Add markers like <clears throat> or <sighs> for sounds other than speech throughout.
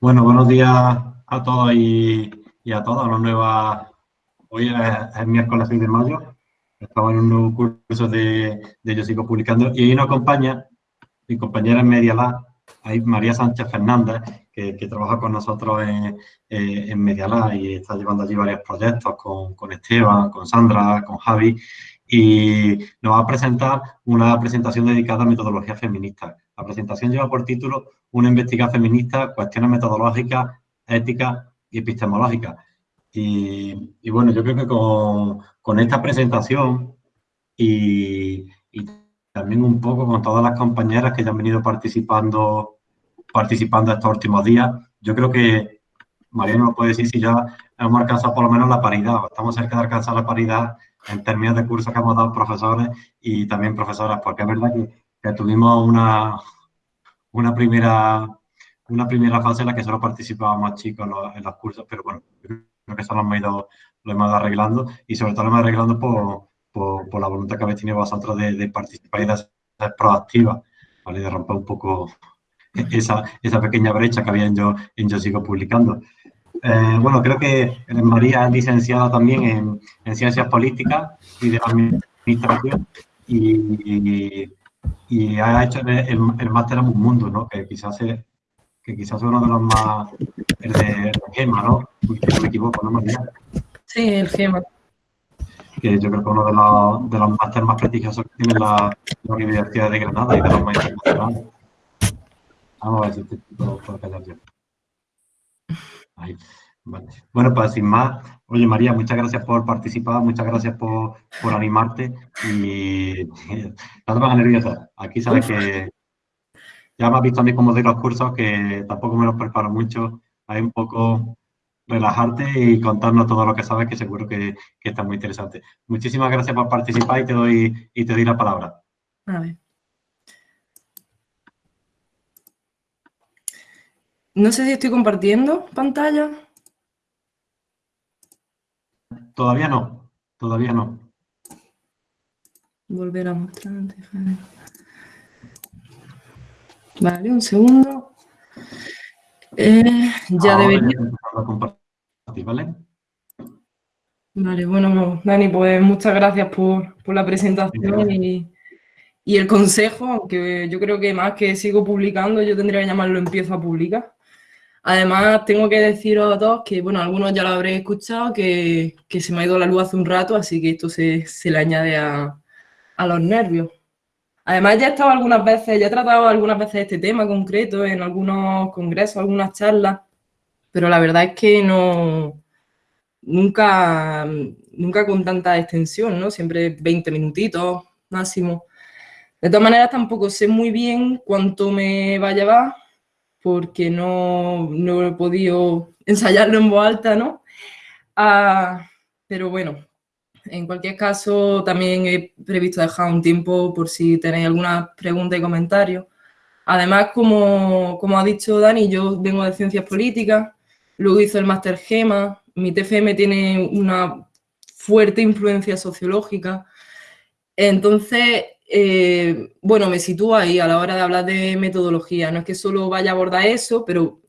Bueno, buenos días a todos y, a todas. Hoy es, miércoles 6 de mayo. Estamos en un nuevo curso de, Yo Sigo Publicando y hoy nos acompaña mi compañera en Media Lab, María Sánchez Fernández, que, trabaja con nosotros en, eh, en y está llevando allí varios proyectos con, con Esteban, con Sandra, con Javi y nos va a presentar una presentación dedicada a metodología feminista. La presentación lleva por título Una investigación feminista, cuestiones metodológicas, éticas y epistemológicas. Y, bueno, yo creo que con, esta presentación y, también un poco con todas las compañeras que ya han venido participando, participando estos últimos días, yo creo que María nos puede decir si ya hemos alcanzado por lo menos la paridad, o estamos cerca de alcanzar la paridad en términos de cursos que hemos dado profesores y también profesoras, porque es verdad que, tuvimos una, una, primera, una primera fase en la que solo participábamos chicos en los, cursos, pero bueno, creo que eso lo hemos ido, lo hemos arreglando y sobre todo lo hemos arreglando por, por, la voluntad que habéis tenido vosotros de, participar y de ser proactiva, ¿vale? de romper un poco esa, esa pequeña brecha que había en Yo, en yo Sigo Publicando. Eh, bueno, creo que María es licenciada también en, Ciencias Políticas y de Administración y, ha hecho el, máster en un mundo, ¿no? Que quizás es, que quizás uno de los más... el de, GEMA, ¿no? Si no me equivoco, ¿no, María? Sí, el GEMA. Que yo creo que uno de los, de los másteres más prestigiosos que tiene la, Universidad de Granada y de los más internacionales. Vamos a ver si este tipo puede callar yo. Bueno, pues sin más, oye María, muchas gracias por participar, muchas gracias por, animarte y <laughs> no te pongas nerviosa. Aquí sabes que ya me has visto a mí como de los cursos que tampoco me los preparo mucho. Hay un poco relajarte y contarnos todo lo que sabes, que seguro que, está muy interesante. Muchísimas gracias por participar y te doy, y te doy la palabra. A ver. No sé si estoy compartiendo pantalla. Todavía no, todavía no. Volver a mostrar. Vale, un segundo. Eh, ya debería... ¿vale? Vale, bueno, Dani, pues muchas gracias por, la presentación y, y, el consejo, aunque yo creo que más que sigo publicando, yo tendría que llamarlo empiezo a publicar. Además, tengo que deciros a todos que, bueno, algunos ya lo habréis escuchado, que, se me ha ido la luz hace un rato, así que esto se, le añade a, los nervios. Además, ya he estado algunas veces, ya he tratado algunas veces este tema concreto en algunos congresos, algunas charlas, pero la verdad es que no, nunca, nunca con tanta extensión, ¿no? Siempre 20 minutitos máximo. De todas maneras, tampoco sé muy bien cuánto me va a llevar, porque no, no he podido <laughs> ensayarlo en voz alta, ¿no? Ah, pero bueno, en cualquier caso, también he previsto dejar un tiempo por si tenéis alguna pregunta y comentario. Además, como, como ha dicho Dani, yo vengo de Ciencias Políticas, luego hice el Máster GEMA, mi TFM tiene una fuerte influencia sociológica, entonces eh, bueno, me sitúo ahí a la hora de hablar de metodología. No es que solo vaya a abordar eso, pero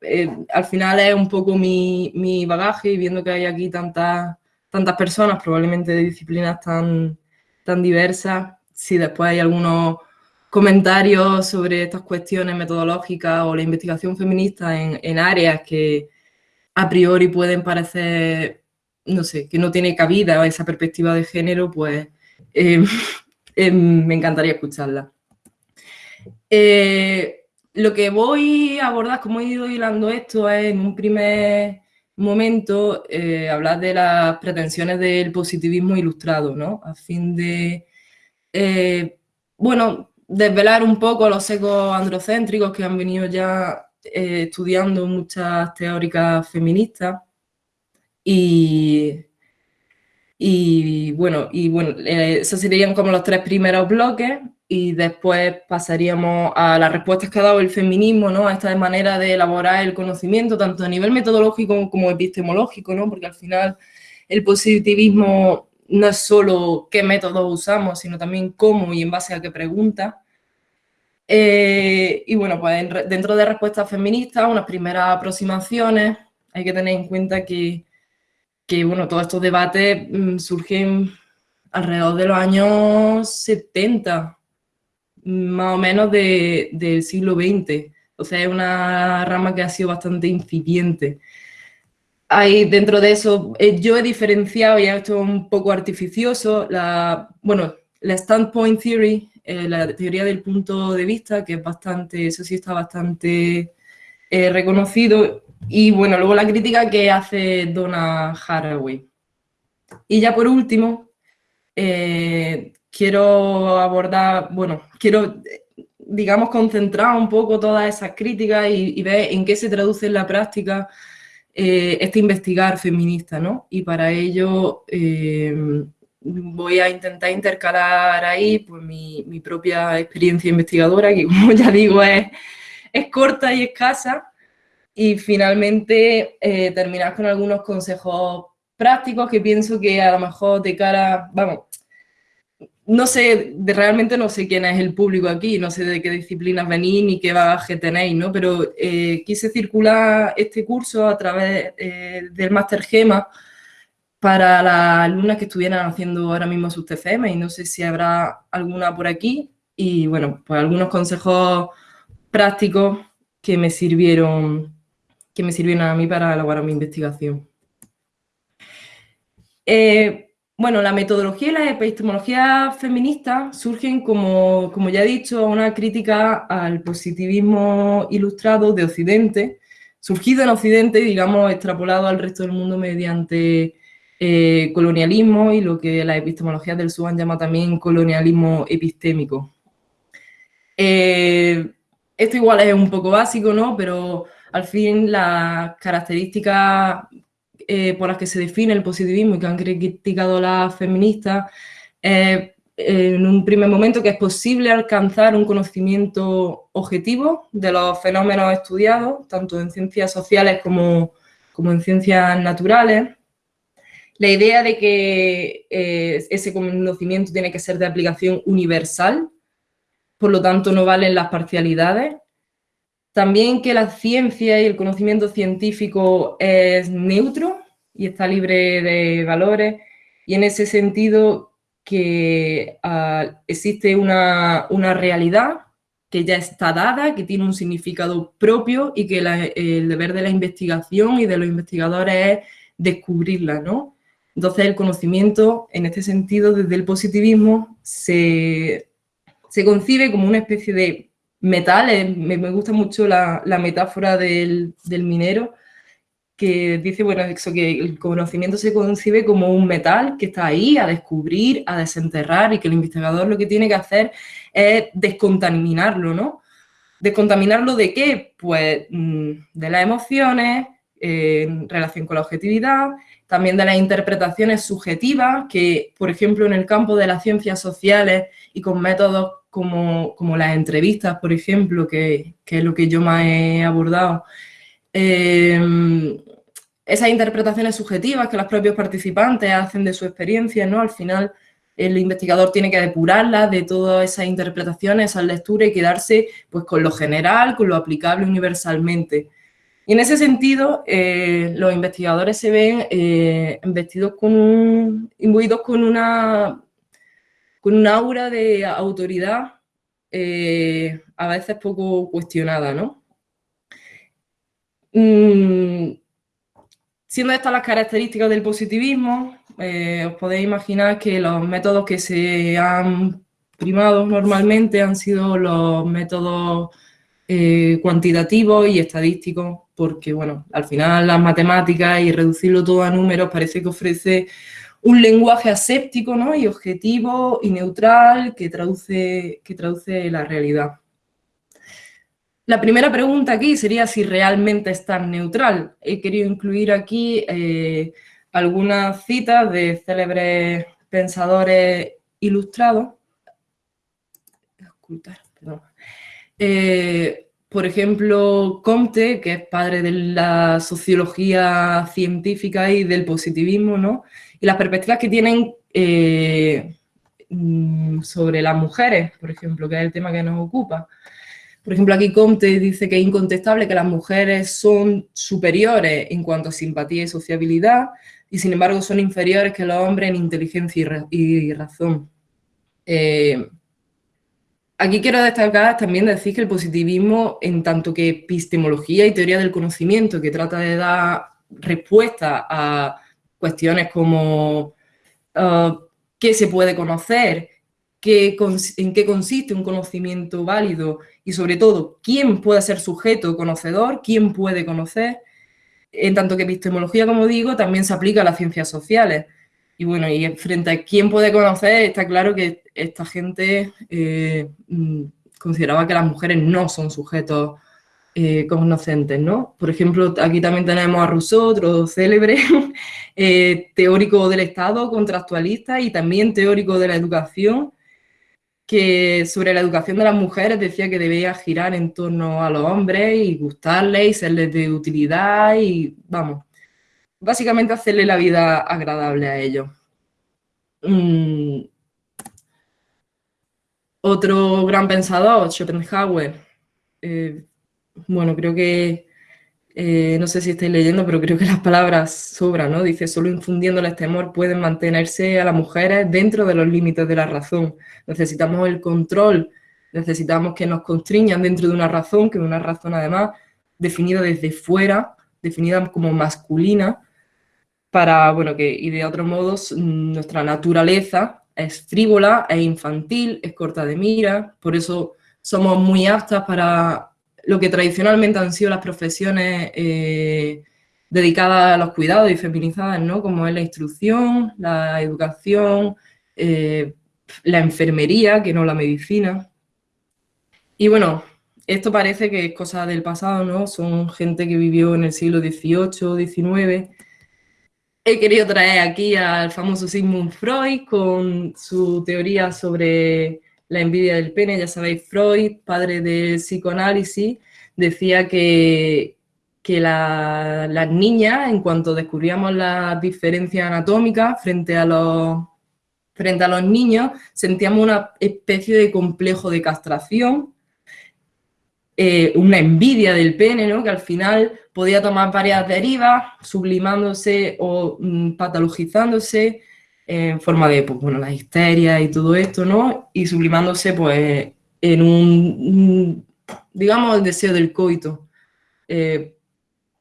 eh, al final es un poco mi, bagaje y viendo que hay aquí tantas, tantas personas, probablemente de disciplinas tan, tan diversas, si después hay algunos comentarios sobre estas cuestiones metodológicas o la investigación feminista en, áreas que a priori pueden parecer, no sé, que no tiene cabida esa perspectiva de género, pues eh, <laughs> Em, me encantaría escucharla. Eh, lo que voy a abordar, como he ido hilando esto, es en un primer momento eh, hablar de las pretensiones del positivismo ilustrado, ¿no? A fin de, eh, bueno, desvelar un poco los ecos androcéntricos que han venido ya estudiando muchas teóricas feministas y y bueno, y bueno eh, esos serían como los tres primeros bloques y después pasaríamos a las respuestas que ha dado el feminismo, ¿no? A esta manera de elaborar el conocimiento, tanto a nivel metodológico como epistemológico, ¿no? Porque al final el positivismo no es solo qué métodos usamos, sino también cómo y en base a qué pregunta. Eh, y bueno, pues dentro de respuestas feministas, unas primeras aproximaciones, hay que tener en cuenta que, bueno, todos estos debates mm, surgen alrededor de los años 70, más o menos del siglo XX. Sea, es una rama que ha sido bastante incipiente. Hay dentro de eso, eh, yo he diferenciado, y esto es un poco artificioso, la, bueno, la standpoint theory, eh, la teoría del punto de vista, que es bastante, eso sí está bastante eh, reconocido, y bueno, luego la crítica que hace Donna Haraway. Y ya por último, quiero abordar, bueno, quiero, digamos, concentrar un poco todas esas críticas y, ver en qué se traduce en la práctica eh, este investigar feminista, ¿no? Y para ello eh, voy a intentar intercalar ahí pues, mi, propia experiencia investigadora, que <laughs> como ya digo es corta y escasa, y finalmente eh, terminar con algunos consejos prácticos que pienso que a lo mejor de cara, vamos, no sé, realmente no sé quién es el público aquí, no sé de qué disciplinas venís ni qué bagaje tenéis, ¿no? Pero eh, quise circular este curso a través eh, del Máster GEMA para las alumnas que estuvieran haciendo ahora mismo sus TFM y no sé si habrá alguna por aquí y bueno, pues algunos consejos prácticos que me sirvieron, que me sirvieron a mí para elaborar mi investigación. Eh, bueno, la metodología y la epistemología feminista surgen, como, como, ya he dicho, una crítica al positivismo ilustrado de Occidente, surgido en Occidente, digamos, extrapolado al resto del mundo mediante eh, colonialismo y lo que la epistemología del SUAN llama también colonialismo epistémico. Eh, esto igual es un poco básico, ¿no? Pero al fin las características eh, por las que se define el positivismo y que han criticado las feministas, eh, en un primer momento que es posible alcanzar un conocimiento objetivo de los fenómenos estudiados, tanto en ciencias sociales como, como en ciencias naturales. La idea de que eh, ese conocimiento tiene que ser de aplicación universal, por lo tanto no valen las parcialidades, también que la ciencia y el conocimiento científico es neutro y está libre de valores y en ese sentido que ah, existe una, realidad que ya está dada, que tiene un significado propio y que el deber de la investigación y de los investigadores es descubrirla, ¿no? Entonces el conocimiento, en este sentido, desde el positivismo, se, concibe como una especie de metales, me, gusta mucho la, metáfora del, minero, que dice, bueno, eso, que el conocimiento se concibe como un metal que está ahí a descubrir, a desenterrar y que el investigador lo que tiene que hacer es descontaminarlo, ¿no? ¿Descontaminarlo de qué? Pues mm, de las emociones, en relación con la objetividad, también de las interpretaciones subjetivas, que, por ejemplo, en el campo de las ciencias sociales y con métodos como, las entrevistas, por ejemplo, que, es lo que yo más he abordado, eh, esas interpretaciones subjetivas que los propios participantes hacen de su experiencia, ¿no? Al final el investigador tiene que depurarlas de todas esas interpretaciones, esas lecturas y quedarse pues, con lo general, con lo aplicable universalmente. Y en ese sentido, eh, los investigadores se ven eh, vestidos con imbuidos con una un aura de autoridad eh, a veces poco cuestionada, ¿no? Mm, siendo estas las características del positivismo, eh, os podéis imaginar que los métodos que se han primado normalmente han sido los métodos eh, cuantitativos y estadísticos, porque, bueno, al final las matemáticas y reducirlo todo a números parece que ofrece un lenguaje aséptico ¿no? y objetivo y neutral que traduce, que traduce la realidad. La primera pregunta aquí sería si realmente es tan neutral. He querido incluir aquí eh, algunas citas de célebres pensadores ilustrados. Por ejemplo, Comte, que es padre de la sociología científica y del positivismo, ¿no? y las perspectivas que tienen eh, mm, sobre las mujeres, por ejemplo, que es el tema que nos ocupa. Por ejemplo, aquí Comte dice que es incontestable que las mujeres son superiores en cuanto a simpatía y sociabilidad y sin embargo son inferiores que los hombres en inteligencia y, razón. Eh, aquí quiero destacar también decir que el positivismo, en tanto que epistemología y teoría del conocimiento, que trata de dar respuesta a cuestiones como uh, qué se puede conocer, en qué consiste un conocimiento válido y sobre todo quién puede ser sujeto conocedor, quién puede conocer. En tanto que epistemología, como digo, también se aplica a las ciencias sociales. Y bueno, y frente a quién puede conocer, está claro que esta gente eh, mm, consideraba que las mujeres no son sujetos eh, conocentes, ¿no? Por ejemplo, aquí también tenemos a Rousseau, otro célebre, <laughs> eh, teórico del Estado, contractualista y también teórico de la educación, que sobre la educación de las mujeres decía que debía girar en torno a los hombres y gustarles y serles de utilidad y, vamos, básicamente hacerle la vida agradable a ellos. Mm. Otro gran pensador, Schopenhauer, eh, bueno, creo que eh, no sé si estáis leyendo, pero creo que las palabras sobran, ¿no? Dice, solo infundiéndoles temor pueden mantenerse a las mujeres dentro de los límites de la razón. Necesitamos el control, necesitamos que nos constriñan dentro de una razón, que es una razón además definida desde fuera, definida como masculina, para, bueno, que, y de otros modos, nuestra naturaleza es frívola, es infantil, es corta de mira, por eso somos muy aptas para lo que tradicionalmente han sido las profesiones eh, dedicadas a los cuidados y feminizadas, ¿no? Como es la instrucción, la educación, eh, la enfermería, que no la medicina. Y bueno, esto parece que es cosa del pasado, ¿no? Son gente que vivió en el siglo XVIII, XIX. He querido traer aquí al famoso Sigmund Freud con su teoría sobre la envidia del pene, ya sabéis, Freud, padre del psicoanálisis, decía que, que las niñas, en cuanto descubríamos las diferencias anatómicas frente a los, frente a los niños, sentíamos una especie de complejo de castración, eh, una envidia del pene, ¿no? que al final podía tomar varias derivas, sublimándose o mm, patologizándose, en forma de, pues, bueno, la histeria y todo esto, ¿no? Y sublimándose, pues, en un, digamos, el deseo del coito. Eh,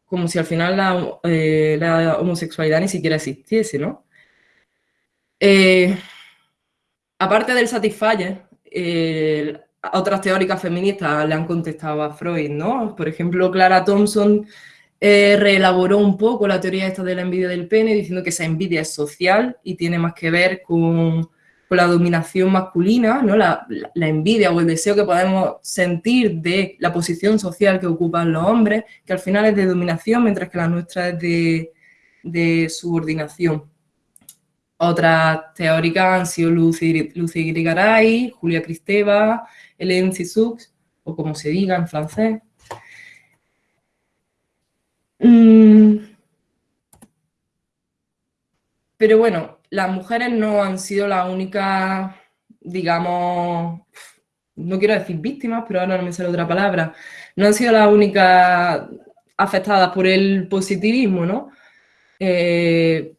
como si al final la, eh, la, homosexualidad ni siquiera existiese, ¿no? Aparte del Satisfyer, otras teóricas feministas le han contestado a Freud, ¿no? Por ejemplo, Clara Thompson eh, reelaboró un poco la teoría esta de la envidia del pene, diciendo que esa envidia es social y tiene más que ver con, la dominación masculina, ¿no? La, envidia o el deseo que podemos sentir de la posición social que ocupan los hombres, que al final es de dominación, mientras que la nuestra es de, subordinación. Otras teóricas han sido Lucy, Lucy Grigaray, Julia Kristeva, Hélène Cixous, o como se diga en francés, Mm. Pero bueno, las mujeres no han sido la única, digamos, no quiero decir víctimas, pero ahora no me sale otra palabra, no han sido las únicas afectadas por el positivismo, ¿no? Eh,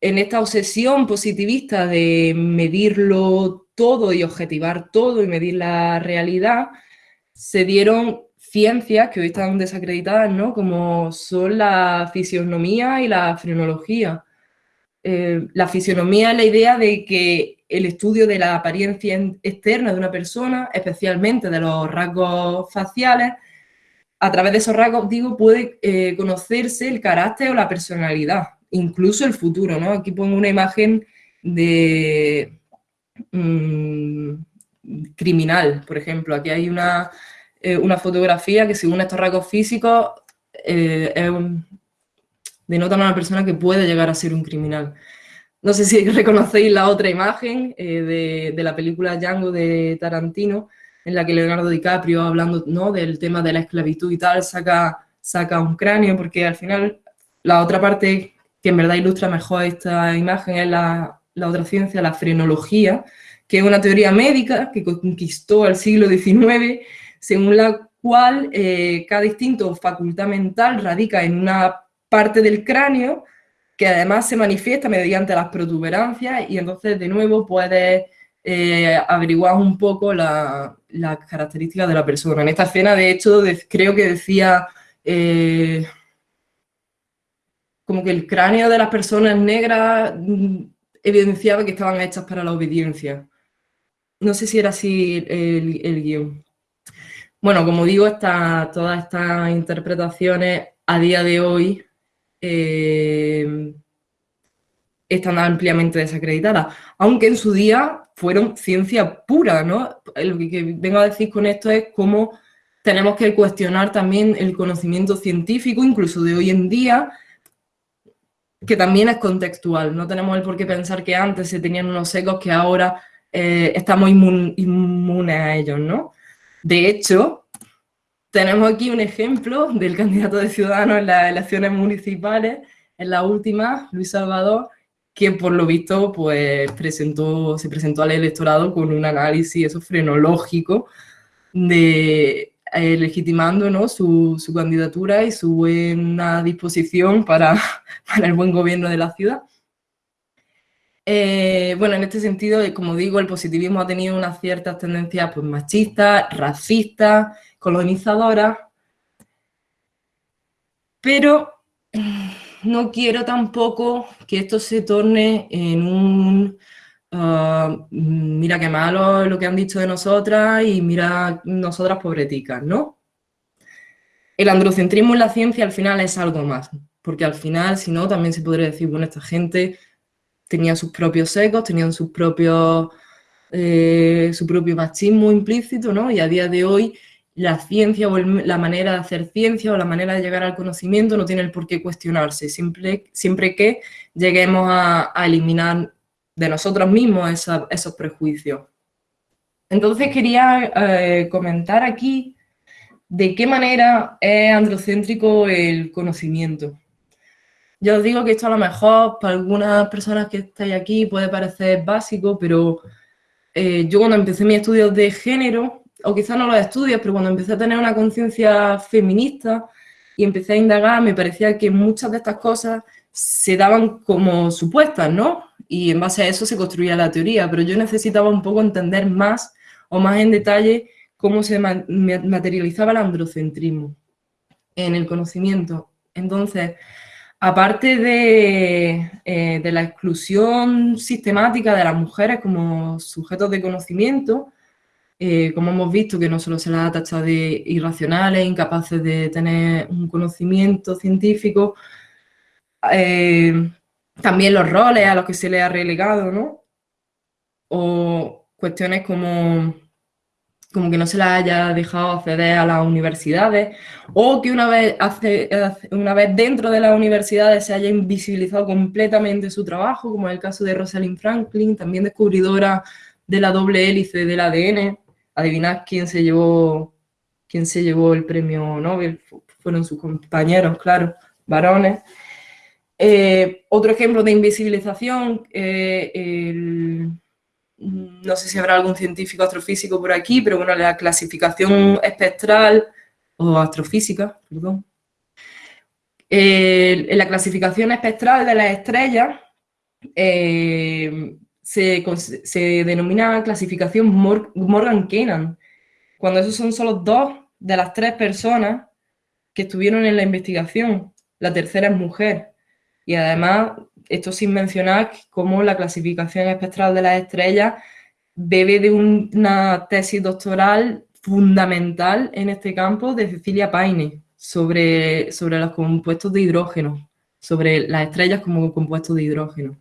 en esta obsesión positivista de medirlo todo y objetivar todo y medir la realidad, se dieron ciencias que hoy están desacreditadas, ¿no? Como son la fisionomía y la frenología. Eh, la fisionomía es la idea de que el estudio de la apariencia externa de una persona, especialmente de los rasgos faciales, a través de esos rasgos, digo, puede eh, conocerse el carácter o la personalidad, incluso el futuro, ¿no? Aquí pongo una imagen de mm, criminal, por ejemplo. Aquí hay una, eh, una fotografía que según estos rasgos físicos eh, denotan a una persona que puede llegar a ser un criminal. No sé si <laughs> reconocéis la otra imagen eh, de, la película Django de Tarantino, en la que Leonardo DiCaprio, hablando ¿no? del tema de la esclavitud y tal, saca, saca un cráneo, porque al final la otra parte que en verdad ilustra mejor esta imagen es la, la otra ciencia, la frenología, que es una teoría médica que conquistó el siglo XIX, según la cual eh, cada instinto facultad mental radica en una parte del cráneo que además se manifiesta mediante las protuberancias y entonces de nuevo puedes eh, averiguar un poco las características de la persona. En esta escena, de hecho, creo que decía eh, como que el cráneo de las personas negras mm, evidenciaba que estaban hechas para la obediencia. No sé si era así el, guion. Bueno, como digo, todas estas interpretaciones a día de hoy eh, están ampliamente desacreditadas, aunque en su día fueron ciencia pura, ¿no? Lo que, vengo a decir con esto es cómo tenemos que cuestionar también el conocimiento científico, incluso de hoy en día, que también es contextual. No tenemos el por qué pensar que antes se tenían unos ecos que ahora eh, estamos inmunes a ellos, ¿no? De hecho, tenemos aquí un ejemplo del candidato de Ciudadanos en las elecciones municipales, en la última, Luis Salvador, que por lo visto pues, presentó, se presentó al electorado con un análisis eso, frenológico de eh, legitimando ¿no? su, su, candidatura y su buena disposición para, <laughs> para el buen gobierno de la ciudad. Eh, bueno, en este sentido, eh, como digo, el positivismo ha tenido unas ciertas tendencias pues, machistas, racistas, colonizadoras, pero <sighs> no quiero tampoco que esto se torne en un ah, mira qué malo lo que han dicho de nosotras y mira nosotras pobreticas, ¿no? El androcentrismo en la ciencia al final es algo más, porque al final, si no, también se podría decir, bueno, esta gente tenían sus propios ecos, tenían sus propios, eh, su propio machismo implícito, ¿no? Y a día de hoy la ciencia o la manera de hacer ciencia o la manera de llegar al conocimiento no tiene el por qué cuestionarse, siempre, siempre que lleguemos a, eliminar de nosotros mismos esos prejuicios. Entonces quería eh, comentar aquí de qué manera es androcéntrico el conocimiento. Yo os digo que esto a lo mejor para algunas personas que estáis aquí puede parecer básico, pero eh, yo cuando empecé mis estudios de género, o quizás no los estudios, pero cuando empecé a tener una conciencia feminista y empecé a indagar, me parecía que muchas de estas cosas se daban como supuestas, ¿no? Y en base a eso se construía la teoría, pero yo necesitaba un poco entender más o más en detalle cómo se materializaba el androcentrismo en el conocimiento. Entonces, aparte eh, de, la exclusión sistemática de las mujeres como sujetos de conocimiento, eh, como hemos visto que no solo se las ha tachado de irracionales, incapaces de tener un conocimiento científico, eh, también los roles a los que se les ha relegado, ¿no? O cuestiones como como que no se la haya dejado acceder a las universidades, o que una vez, una vez dentro de las universidades se haya invisibilizado completamente su trabajo, como en el caso de Rosalind Franklin, también descubridora de la doble hélice del ADN. Adivinad quién se llevó, quién se llevó el premio Nobel, fueron sus compañeros, claro, varones. Eh, otro ejemplo de invisibilización, eh, no sé si habrá algún científico astrofísico por aquí, pero bueno, la clasificación espectral, o astrofísica, perdón. en la clasificación espectral de las estrellas eh, se, denomina clasificación Morgan-Kenan, cuando esos son solo dos de las tres personas que estuvieron en la investigación. La tercera es mujer. Y además esto sin mencionar cómo la clasificación espectral de las estrellas bebe de una tesis doctoral fundamental en este campo de Cecilia Paine sobre, sobre los compuestos de hidrógeno, sobre las estrellas como compuestos de hidrógeno.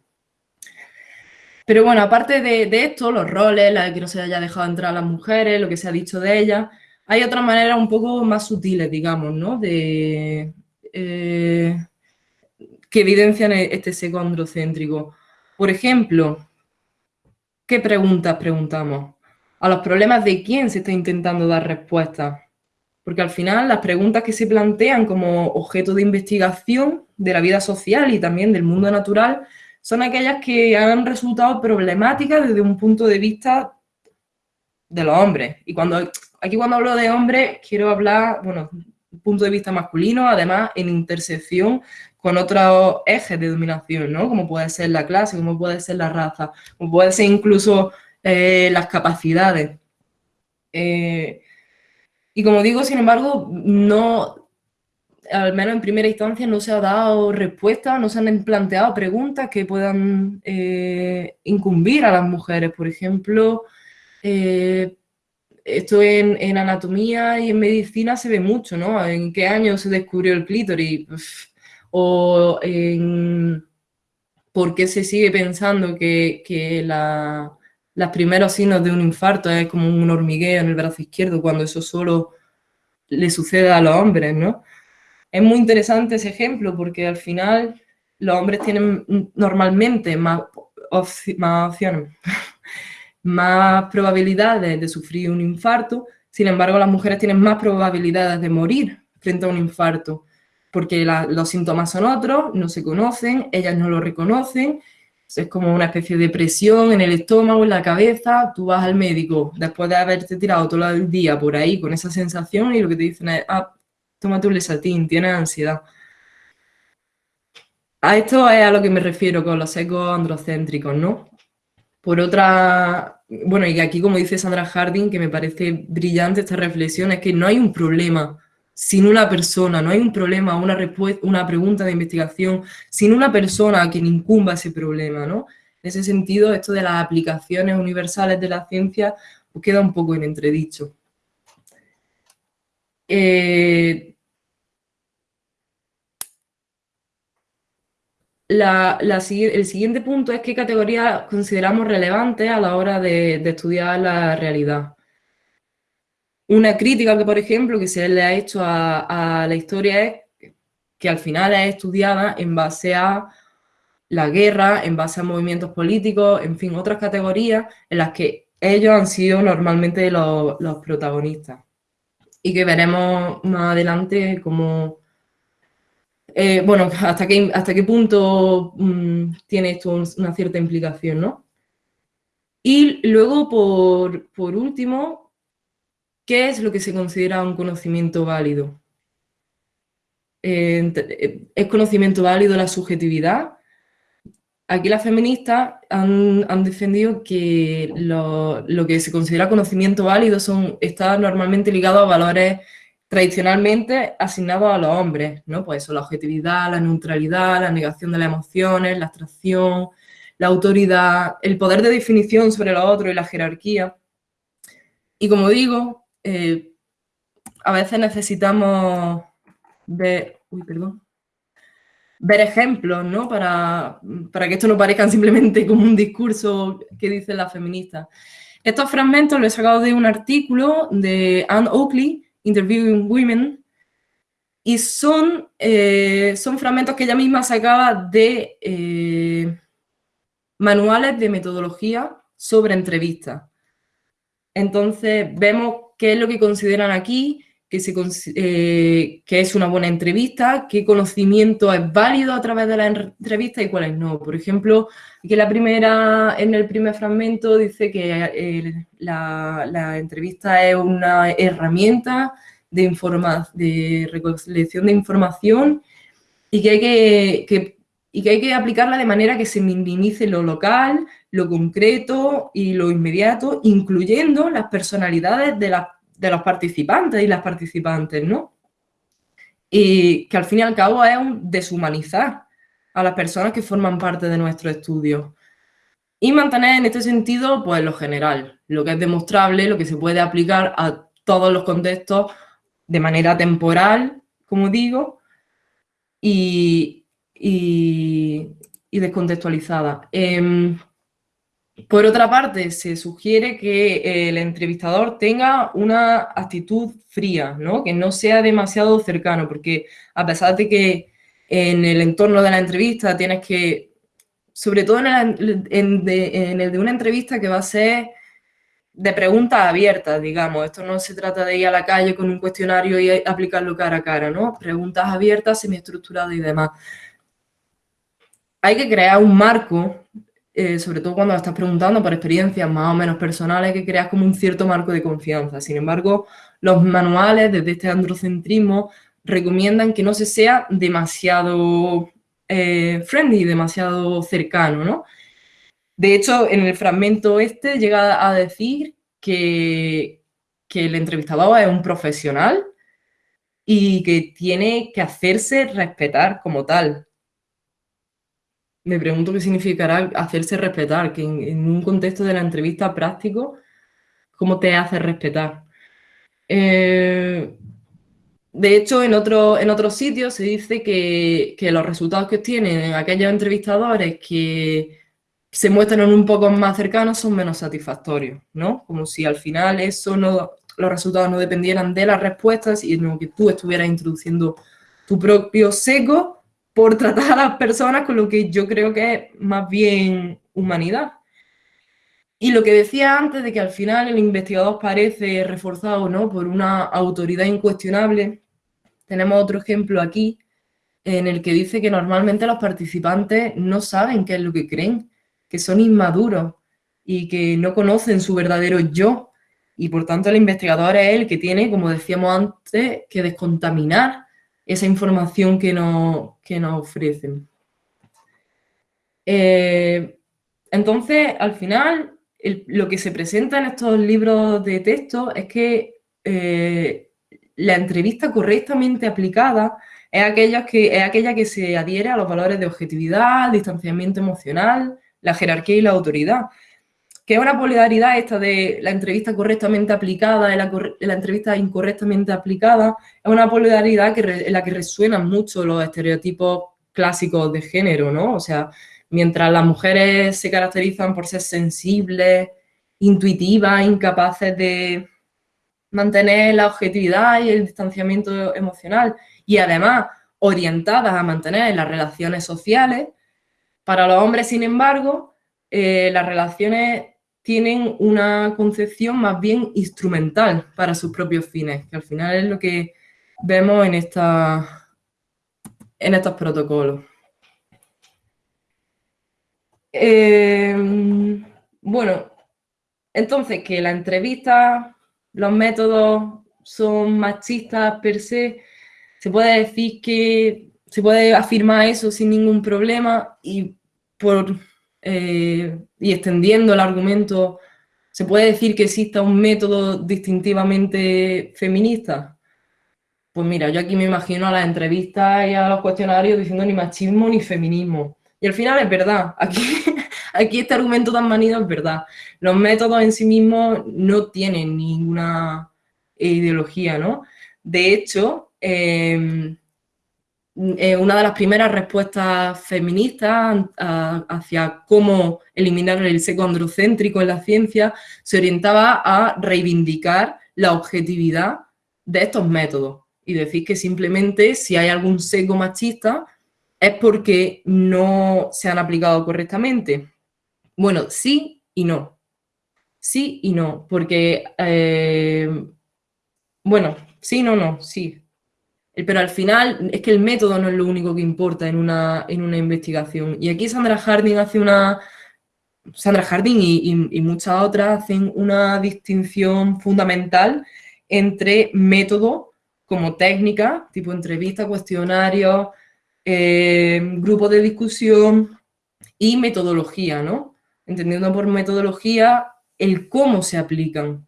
Pero bueno, aparte de, esto, los roles, la de que no se haya dejado entrar a las mujeres, lo que se ha dicho de ellas, hay otras maneras un poco más sutiles, digamos, ¿no? De, eh, que evidencian e-, este seco androcéntrico. Por ejemplo, ¿qué preguntas preguntamos? A los problemas de quién se está intentando dar respuesta. Porque al final las preguntas que se plantean como objeto de investigación de la vida social y también del mundo natural son aquellas que han resultado problemáticas desde un punto de vista de los hombres. Y cuando aquí cuando hablo de hombres, quiero hablar, bueno, un punto de vista masculino, además en intersección con otros ejes de dominación, ¿no? Como puede ser la clase, como puede ser la raza, como puede ser incluso eh, las capacidades. Eh, y como digo, sin embargo, no, al menos en primera instancia, no se ha dado respuesta, no se han planteado preguntas que puedan eh, incumbir a las mujeres. Por ejemplo, esto en, anatomía y en medicina se ve mucho, ¿no? ¿En qué año se descubrió el clítoris? O por qué se sigue pensando que, que los primeros signos de un infarto es como un hormigueo en el brazo izquierdo, cuando eso solo le sucede a los hombres, ¿no? Es muy interesante ese ejemplo porque al final los hombres tienen normalmente más opciones, <laughs> más probabilidades de sufrir un infarto, sin embargo las mujeres tienen más probabilidades de morir frente a un infarto porque los síntomas son otros, no se conocen, ellas no lo reconocen, es como una especie de presión en el estómago, en la cabeza, tú vas al médico después de haberte tirado todo el día por ahí con esa sensación y lo que te dicen es, ah, tómate un lesatín, tienes ansiedad. A esto es a lo que me refiero con los ecos androcéntricos, ¿no? Por otra, bueno, y aquí como dice Sandra Harding, que me parece brillante esta reflexión, es que no hay un problema sin una persona, no hay un problema, una, una pregunta de investigación, sin una persona a quien incumba ese problema, ¿no? En ese sentido, esto de las aplicaciones universales de la ciencia pues queda un poco en entredicho. Eh, el siguiente punto es qué categorías consideramos relevantes a la hora de estudiar la realidad. Una crítica que, por ejemplo, que se le ha hecho a, la historia es que al final es estudiada en base a la guerra, en base a movimientos políticos, en fin, otras categorías en las que ellos han sido normalmente los, protagonistas. Y que veremos más adelante cómo, eh, bueno, hasta qué, hasta qué punto mm, tiene esto una cierta implicación, ¿no? Y luego, por, por último, ¿Qué es lo que se considera un conocimiento válido? ¿Es conocimiento válido la subjetividad? Aquí las feministas han, defendido que lo, que se considera conocimiento válido está normalmente ligado a valores tradicionalmente asignados a los hombres, ¿no? Pues eso, la objetividad, la neutralidad, la negación de las emociones, la abstracción, la autoridad, el poder de definición sobre lo otro y la jerarquía. Y como digo, eh, a veces necesitamos ver, ejemplos, ¿no? Para, para, que esto no parezca simplemente como un discurso que dicen las feministas. Estos fragmentos los he sacado de un artículo de Anne Oakley, Interviewing Women, y son, eh, son fragmentos que ella misma sacaba de eh, manuales de metodología sobre entrevistas. Entonces vemos qué es lo que consideran aquí, eh, que es una buena entrevista, qué conocimiento es válido a través de la entrevista y cuáles no. Por ejemplo, que la primera, en el primer fragmento dice que eh, la, entrevista es una herramienta de, informa de recolección de información y que hay que, y que hay que aplicarla de manera que se minimice lo local, lo concreto y lo inmediato, incluyendo las personalidades de, de los participantes y las participantes, ¿no? Y que al fin y al cabo es un deshumanizar a las personas que forman parte de nuestro estudio. Y mantener en este sentido, pues lo general, lo que es demostrable, lo que se puede aplicar a todos los contextos de manera temporal, como digo, y, y, descontextualizada. Em, por otra parte, se sugiere que el entrevistador tenga una actitud fría, ¿no? que no sea demasiado cercano, porque a pesar de que en el entorno de la entrevista tienes que, sobre todo en el, de, una entrevista que va a ser de preguntas abiertas, digamos, esto no se trata de ir a la calle con un cuestionario y aplicarlo cara a cara, ¿no? Preguntas abiertas, semiestructuradas y demás hay que crear un marco, eh, sobre todo cuando estás preguntando por experiencias más o menos personales, que creas como un cierto marco de confianza. Sin embargo, los manuales desde este androcentrismo recomiendan que no se sea demasiado eh, friendly, demasiado cercano, ¿no? De hecho, en el fragmento este llega a decir que, que el entrevistador es un profesional y que tiene que hacerse respetar como tal. Me pregunto qué significará hacerse respetar, que en, un contexto de la entrevista práctico, ¿cómo te hace respetar? Eh, de hecho, en, otro, en otros sitios se dice que, que los resultados que obtienen aquellos entrevistadores que se muestran un poco más cercanos son menos satisfactorios, ¿no? Como si al final eso no, los resultados no dependieran de las respuestas, sino que tú estuvieras introduciendo tu propio seco por tratar a las personas con lo que yo creo que es más bien humanidad. Y lo que decía antes de que al final el investigador parece reforzado ¿no? por una autoridad incuestionable, tenemos otro ejemplo aquí en el que dice que normalmente los participantes no saben qué es lo que creen que son inmaduros y que no conocen su verdadero yo. Y por tanto el investigador es el que tiene, como decíamos antes, que descontaminar esa información que nos, que nos ofrecen. Eh, entonces, al final, lo que se presenta en estos libros de texto es que eh, la entrevista correctamente aplicada es aquella, que, es aquella que se adhiere a los valores de objetividad, distanciamiento emocional, la jerarquía y la autoridad. Que es una polaridad esta de la entrevista correctamente aplicada y la, entrevista incorrectamente aplicada, es una polaridad en la que resuenan mucho los estereotipos clásicos de género, ¿no? O sea, mientras las mujeres se caracterizan por ser sensibles, intuitivas, incapaces de mantener la objetividad y el distanciamiento emocional y además orientadas a mantener las relaciones sociales, para los hombres, sin embargo, eh, las relaciones tienen una concepción más bien instrumental para sus propios fines, que al final es lo que vemos en, esta, en estos protocolos. Em, bueno, entonces que la entrevista, los métodos son machistas per se, se puede decir que se puede afirmar eso sin ningún problema y por, eh, y extendiendo el argumento, ¿se puede decir que exista un método distintivamente feminista? Pues mira, yo aquí me imagino a las entrevistas y a los cuestionarios diciendo ni machismo ni feminismo. Y al final es verdad, aquí, <laughs> aquí este argumento tan manido es verdad. Los métodos en sí mismos no tienen ninguna ideología, ¿no? De hecho, eh, eh, una de las primeras respuestas feministas hacia cómo eliminar el seco androcéntrico en la ciencia se orientaba a reivindicar la objetividad de estos métodos y decir que simplemente si hay algún seco machista es porque no se han aplicado correctamente. Bueno, sí y no. Sí y no, porque, eh, bueno, sí, no, no, sí, pero al final es que el método no es lo único que importa en una, en una investigación. Y aquí Sandra Harding hace una... Sandra Harding y, muchas otras hacen una distinción fundamental entre método como técnica, tipo entrevista, cuestionario, eh, grupo de discusión y metodología, ¿no? Entendiendo por metodología el cómo se aplican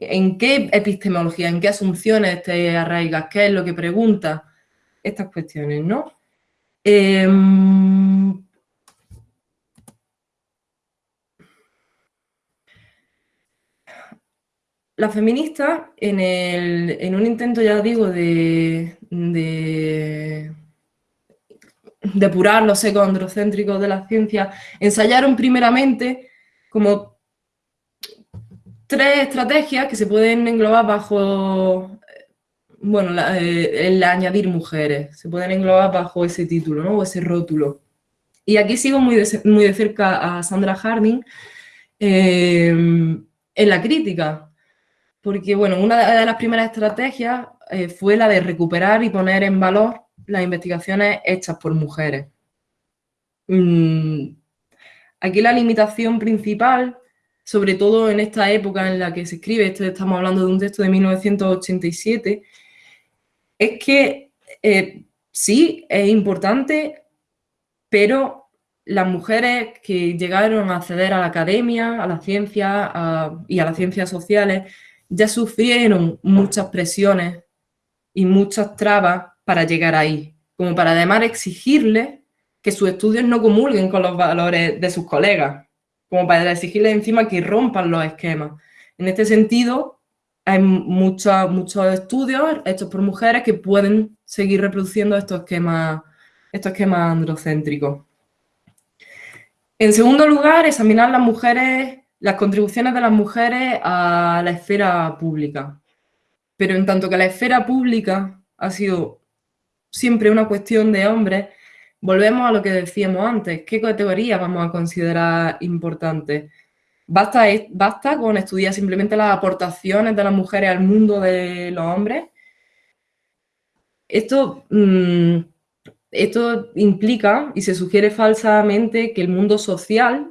en qué epistemología, en qué asunciones te arraigas, qué es lo que pregunta, estas cuestiones, ¿no? Em, la feminista, en, un intento, ya digo, de, de depurar los ecos de la ciencia, ensayaron primeramente como tres estrategias que se pueden englobar bajo, bueno, eh, el añadir mujeres, se pueden englobar bajo ese título, ¿no? O ese rótulo. Y aquí sigo muy de, muy de cerca a Sandra Harding eh, en la crítica, porque, bueno, una de las primeras estrategias eh, fue la de recuperar y poner en valor las investigaciones hechas por mujeres. mm, aquí la limitación principal, sobre todo en esta época en la que se escribe, esto estamos hablando de un texto de 1987, es que eh, sí, es importante, pero las mujeres que llegaron a acceder a la academia, a la ciencia y a las ciencias sociales, ya sufrieron muchas presiones y muchas trabas para llegar ahí, como para además exigirles que sus estudios no comulguen con los valores de sus colegas, como para exigirles encima que rompan los esquemas. En este sentido, hay muchos, muchos estudios hechos por mujeres que pueden seguir reproduciendo estos esquemas, estos esquemas androcéntricos. En segundo lugar, examinar las mujeres, las contribuciones de las mujeres a la esfera pública. Pero en tanto que la esfera pública ha sido siempre una cuestión de hombres, volvemos a lo que decíamos antes. ¿Qué categoría vamos a considerar importante? ¿Basta, ¿Basta con estudiar simplemente las aportaciones de las mujeres al mundo de los hombres? Esto, mm, esto implica y se sugiere falsamente que el mundo social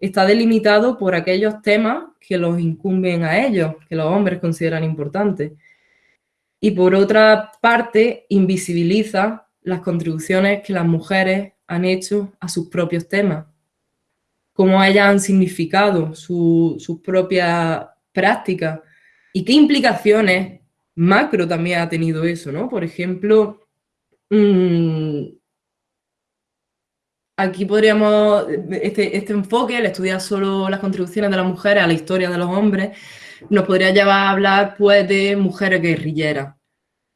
está delimitado por aquellos temas que los incumben a ellos, que los hombres consideran importantes. Y por otra parte, invisibiliza las contribuciones que las mujeres han hecho a sus propios temas cómo ellas han significado sus propias prácticas y qué implicaciones macro también ha tenido eso, ¿no? Por ejemplo, mm, aquí podríamos, este, este, enfoque, el estudiar solo las contribuciones de las mujeres a la historia de los hombres, nos podría llevar a hablar pues de mujeres guerrilleras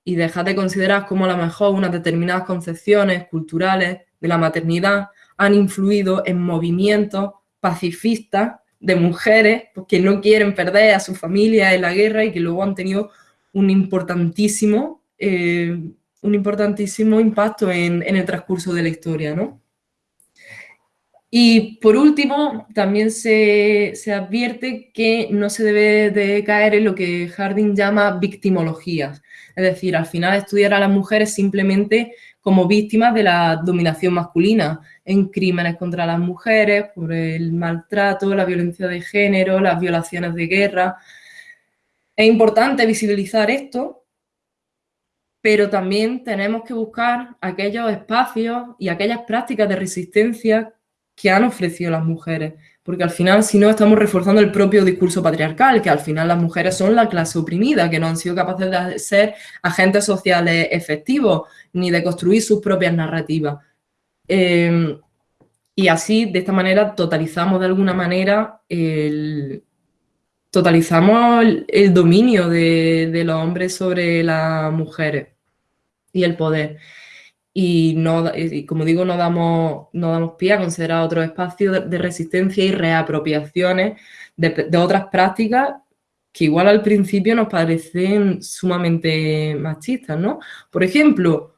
y dejar de considerar como a lo mejor unas determinadas concepciones culturales de la maternidad han influido en movimientos pacifistas de mujeres que no quieren perder a su familia en la guerra y que luego han tenido un importantísimo, eh, un importantísimo impacto en, el transcurso de la historia. ¿no? Y por último, también se, se, advierte que no se debe de caer en lo que Harding llama victimologías. Es decir, al final estudiar a las mujeres simplemente como víctimas de la dominación masculina en crímenes contra las mujeres, por el maltrato, la violencia de género, las violaciones de guerra. Es importante visibilizar esto, pero también tenemos que buscar aquellos espacios y aquellas prácticas de resistencia que han ofrecido las mujeres, porque al final, si no, estamos reforzando el propio discurso patriarcal, que al final las mujeres son la clase oprimida, que no han sido capaces de ser agentes sociales efectivos, ni de construir sus propias narrativas. Eh, y así, de esta manera, totalizamos de alguna manera el, totalizamos el, dominio de, de, los hombres sobre las mujeres y el poder y, no, como digo, no damos, no damos pie a considerar otros espacios de, resistencia y reapropiaciones de, otras prácticas que igual al principio nos parecen sumamente machistas, ¿no? Por ejemplo,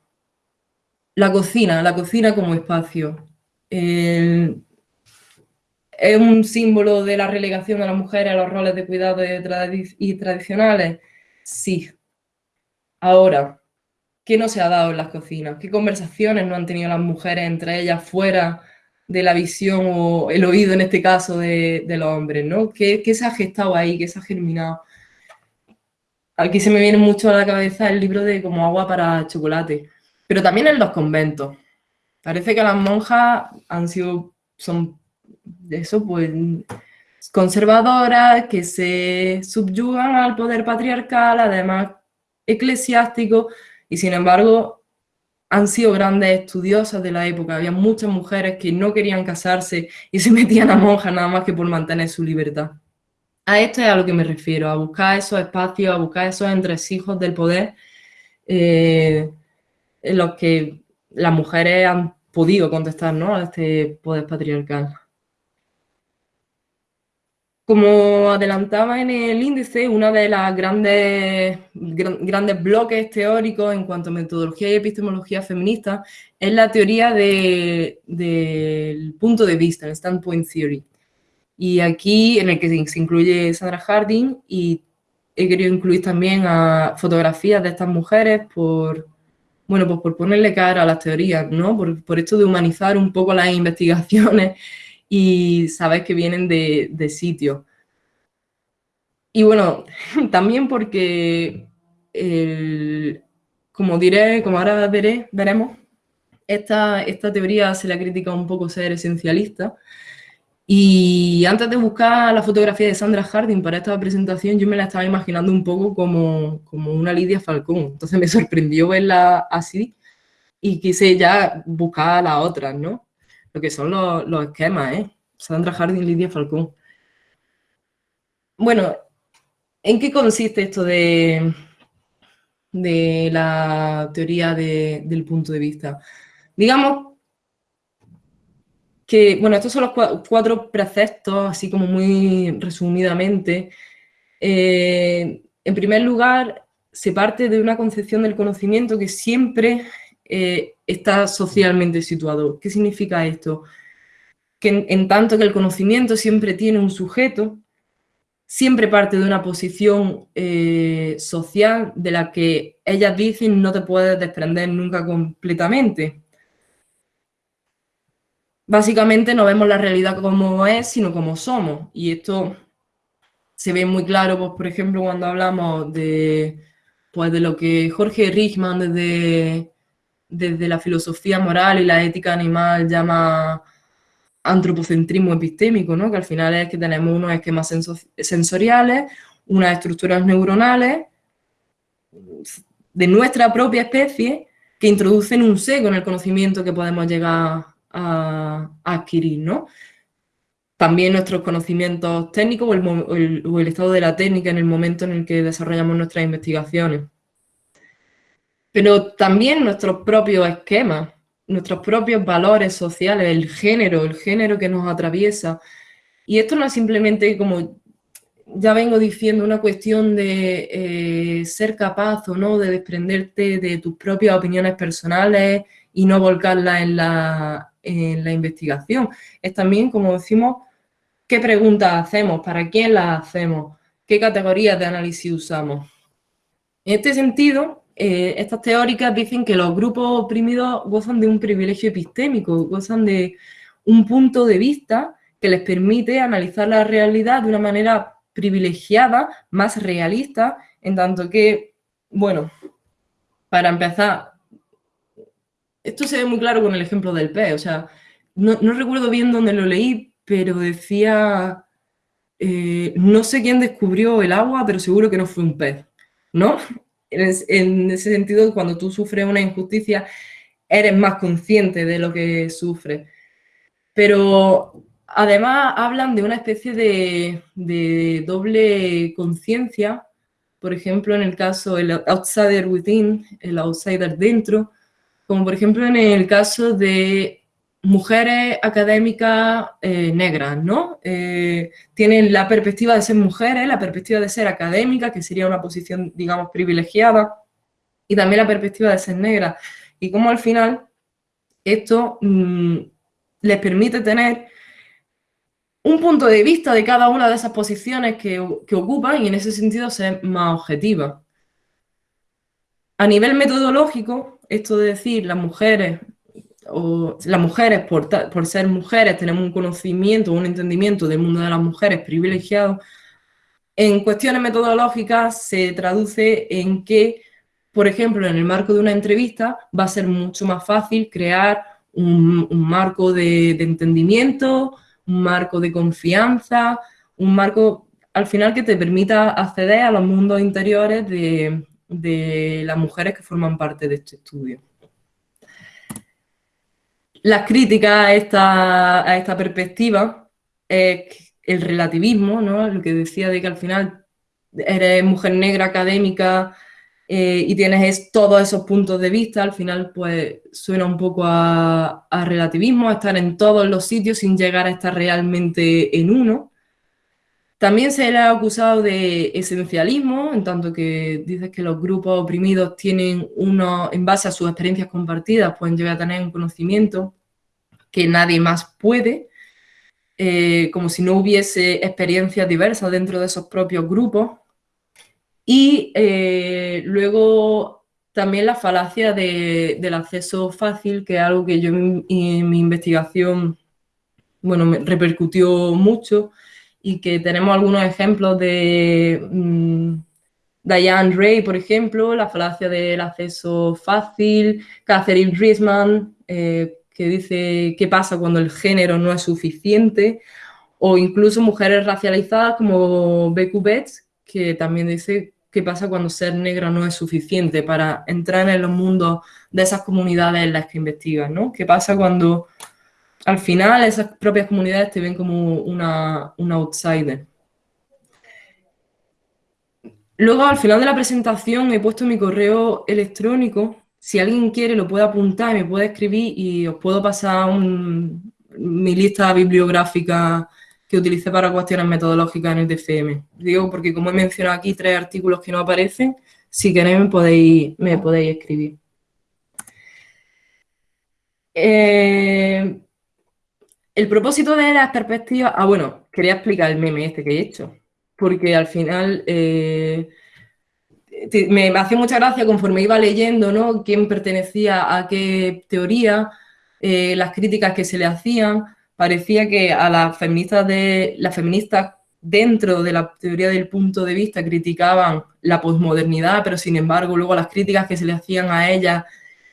la cocina, la cocina como espacio. ¿Es un símbolo de la relegación de las mujeres a los roles de cuidado y tradicionales? Sí. Ahora, ¿Qué no se ha dado en las cocinas? ¿Qué conversaciones no han tenido las mujeres entre ellas fuera de la visión o el oído, en este caso, de, los hombres? ¿no? ¿Qué, se ha gestado ahí? ¿Qué se ha germinado? Aquí se me viene mucho a la cabeza el libro de Como agua para chocolate, pero también en los conventos. Parece que las monjas han sido, son eso, pues, conservadoras, que se subyugan al poder patriarcal, además eclesiástico, y sin embargo han sido grandes estudiosas de la época. Había muchas mujeres que no querían casarse y se <laughs> metían a monjas nada más que por mantener su libertad. A esto es a lo que me refiero, a buscar esos espacios, a buscar esos entresijos del poder eh, en los que las mujeres han podido contestar ¿no? a este poder patriarcal. Como adelantaba en el índice, uno de los grandes, grandes bloques teóricos en cuanto a metodología y epistemología feminista es la teoría del punto de vista, el standpoint theory. Y aquí, en el que se incluye Sandra Harding, y he querido incluir también a fotografías de estas mujeres por, Bueno, pues por ponerle cara a las teorías, ¿no? Por, esto de humanizar un poco las investigaciones y saber que vienen de, de sitios. Y bueno, <laughs> también porque, como diré, como ahora veré, veremos, esta, esta teoría se la critica un poco ser esencialista, y antes de buscar la fotografía de Sandra Harding para esta presentación, yo me la estaba imaginando un poco como, como una Lidia Falcón. Entonces me <laughs> sorprendió verla así y quise ya buscar a las otras, ¿no? Lo que son los, los esquemas, ¿eh? Sandra Harding, Lidia Falcón. Bueno, ¿en qué consiste esto de, de la teoría del punto de vista? Digamos que, bueno, estos son los cuatro preceptos, así como muy resumidamente. Eh, en primer lugar, se parte de una concepción del conocimiento que siempre eh, está socialmente situado. ¿Qué significa esto? Que en, tanto que el conocimiento siempre tiene un sujeto, siempre parte de una posición eh, social de la que ellas dicen no te puedes desprender nunca completamente básicamente no vemos la realidad como es, sino como somos. Y esto se ve muy claro, pues, por ejemplo, cuando hablamos de, pues, de lo que Jorge Richman desde, desde la filosofía moral y la ética animal llama antropocentrismo epistémico, ¿no? que al final es que tenemos unos esquemas sensoriales, unas estructuras neuronales de nuestra propia especie que introducen un seco en el conocimiento que podemos llegar a, adquirir, ¿no? También nuestros conocimientos técnicos o el, estado de la técnica en el momento en el que desarrollamos nuestras investigaciones. Pero también nuestros propios esquemas, nuestros propios valores sociales, el género, el género que nos atraviesa. Y esto no es simplemente como ya vengo diciendo, una cuestión de eh, ser capaz o no de desprenderte de tus propias opiniones personales y no volcarlas en la, en la investigación. Es también, como decimos, qué preguntas hacemos, para quién las hacemos, qué categorías de análisis usamos. En este sentido, eh, estas teóricas dicen que los grupos oprimidos gozan de un privilegio epistémico, gozan de un punto de vista que les permite analizar la realidad de una manera privilegiada, más realista, en tanto que, bueno, para empezar, esto se ve muy claro con el ejemplo del pez, o sea, no, recuerdo bien dónde lo leí, pero decía, eh, no sé quién descubrió el agua, pero seguro que no fue un pez, ¿no? En, ese sentido, cuando tú sufres una injusticia, eres más consciente de lo que sufres. Pero además hablan de una especie de, de doble conciencia, por ejemplo, en el caso el outsider within, el outsider dentro, como por ejemplo en el caso de mujeres académicas eh, negras, ¿no? Eh, tienen la perspectiva de ser mujeres, la perspectiva de ser académicas, que sería una posición, digamos, privilegiada, y también la perspectiva de ser negra. Y como al final esto mm, les permite tener un punto de vista de cada una de esas posiciones que, que ocupan y en ese sentido ser más objetiva. A nivel metodológico, esto de decir las mujeres, o las mujeres por, por ser mujeres tenemos un conocimiento, un entendimiento del mundo de las mujeres privilegiado, en cuestiones metodológicas se traduce en que, por ejemplo, en el marco de una entrevista va a ser mucho más fácil crear un, marco de, entendimiento, un marco de confianza, un marco al final que te permita acceder a los mundos interiores de, de las mujeres que forman parte de este estudio. Las críticas a esta, a esta perspectiva es el relativismo, ¿no? lo que decía de que al final eres mujer negra académica eh, y tienes todos esos puntos de vista, al final pues suena un poco a, relativismo, estar en todos los sitios sin llegar a estar realmente en uno. También se le ha acusado de esencialismo, en tanto que dices que los grupos oprimidos tienen uno, en base a sus experiencias compartidas, pueden llegar a tener un conocimiento que nadie más puede, eh, como si no hubiese experiencias diversas dentro de esos propios grupos. Y eh, luego también la falacia del acceso fácil, que es algo que yo en, mi investigación, bueno, me repercutió mucho y que tenemos algunos ejemplos de mm, Diane Ray, por ejemplo, la falacia del acceso fácil, Catherine Riesman, eh, que dice qué pasa cuando el género no es suficiente, o incluso mujeres racializadas como Becky Betts, que también dice qué pasa cuando ser negra no es suficiente para entrar en los mundos de esas comunidades en las que investigan, ¿no? ¿Qué pasa cuando al final esas propias comunidades te ven como una, outsider? Luego, al final de la presentación, he puesto mi correo electrónico. Si alguien quiere, lo puede apuntar, me puede escribir y os puedo pasar mi lista bibliográfica que utilicé para cuestiones metodológicas en el DFM. Digo, porque como he mencionado aquí tres artículos que no aparecen, si queréis me podéis, me podéis escribir. Eh, el propósito de las perspectivas... Ah, bueno, quería explicar el meme este que he hecho, porque al final eh, me, hacía mucha gracia conforme iba leyendo, ¿no? Quién pertenecía a qué teoría, eh, las críticas que se le hacían, parecía que a las feministas, de, las feministas dentro de la teoría del punto de vista criticaban la posmodernidad, pero sin embargo luego las críticas que se le hacían a ellas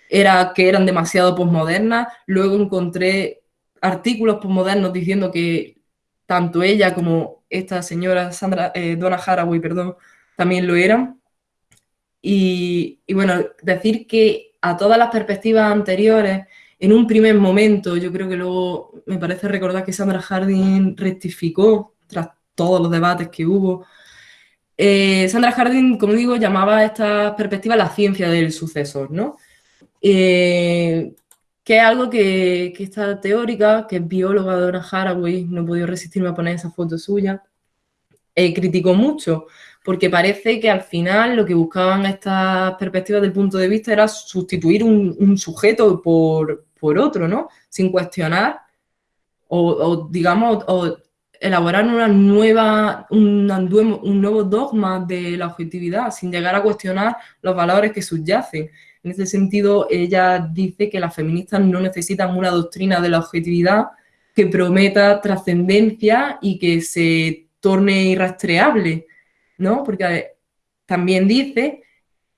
era que eran demasiado posmodernas. Luego encontré artículos posmodernos diciendo que tanto ella como esta señora Sandra, eh, Donna Haraway, perdón, también lo eran. Y, bueno, decir que a todas las perspectivas anteriores en un primer momento, yo creo que luego me parece recordar que Sandra Harding rectificó tras todos los debates que hubo. Eh, Sandra Harding, como digo, llamaba a esta perspectiva la ciencia del sucesor, ¿no? Eh, que es algo que, que esta teórica, que es bióloga Donna Haraway, no he podido resistirme a poner esa foto suya, eh, criticó mucho, porque parece que al final lo que buscaban estas perspectivas del punto de vista era sustituir un, sujeto por, otro, ¿no? Sin cuestionar o, digamos, elaborar una nueva, un, un nuevo dogma de la objetividad, sin llegar a cuestionar los valores que subyacen. En ese sentido, ella dice que las feministas no necesitan una doctrina de la objetividad que prometa trascendencia y que se torne irrastreable, ¿no? Porque también dice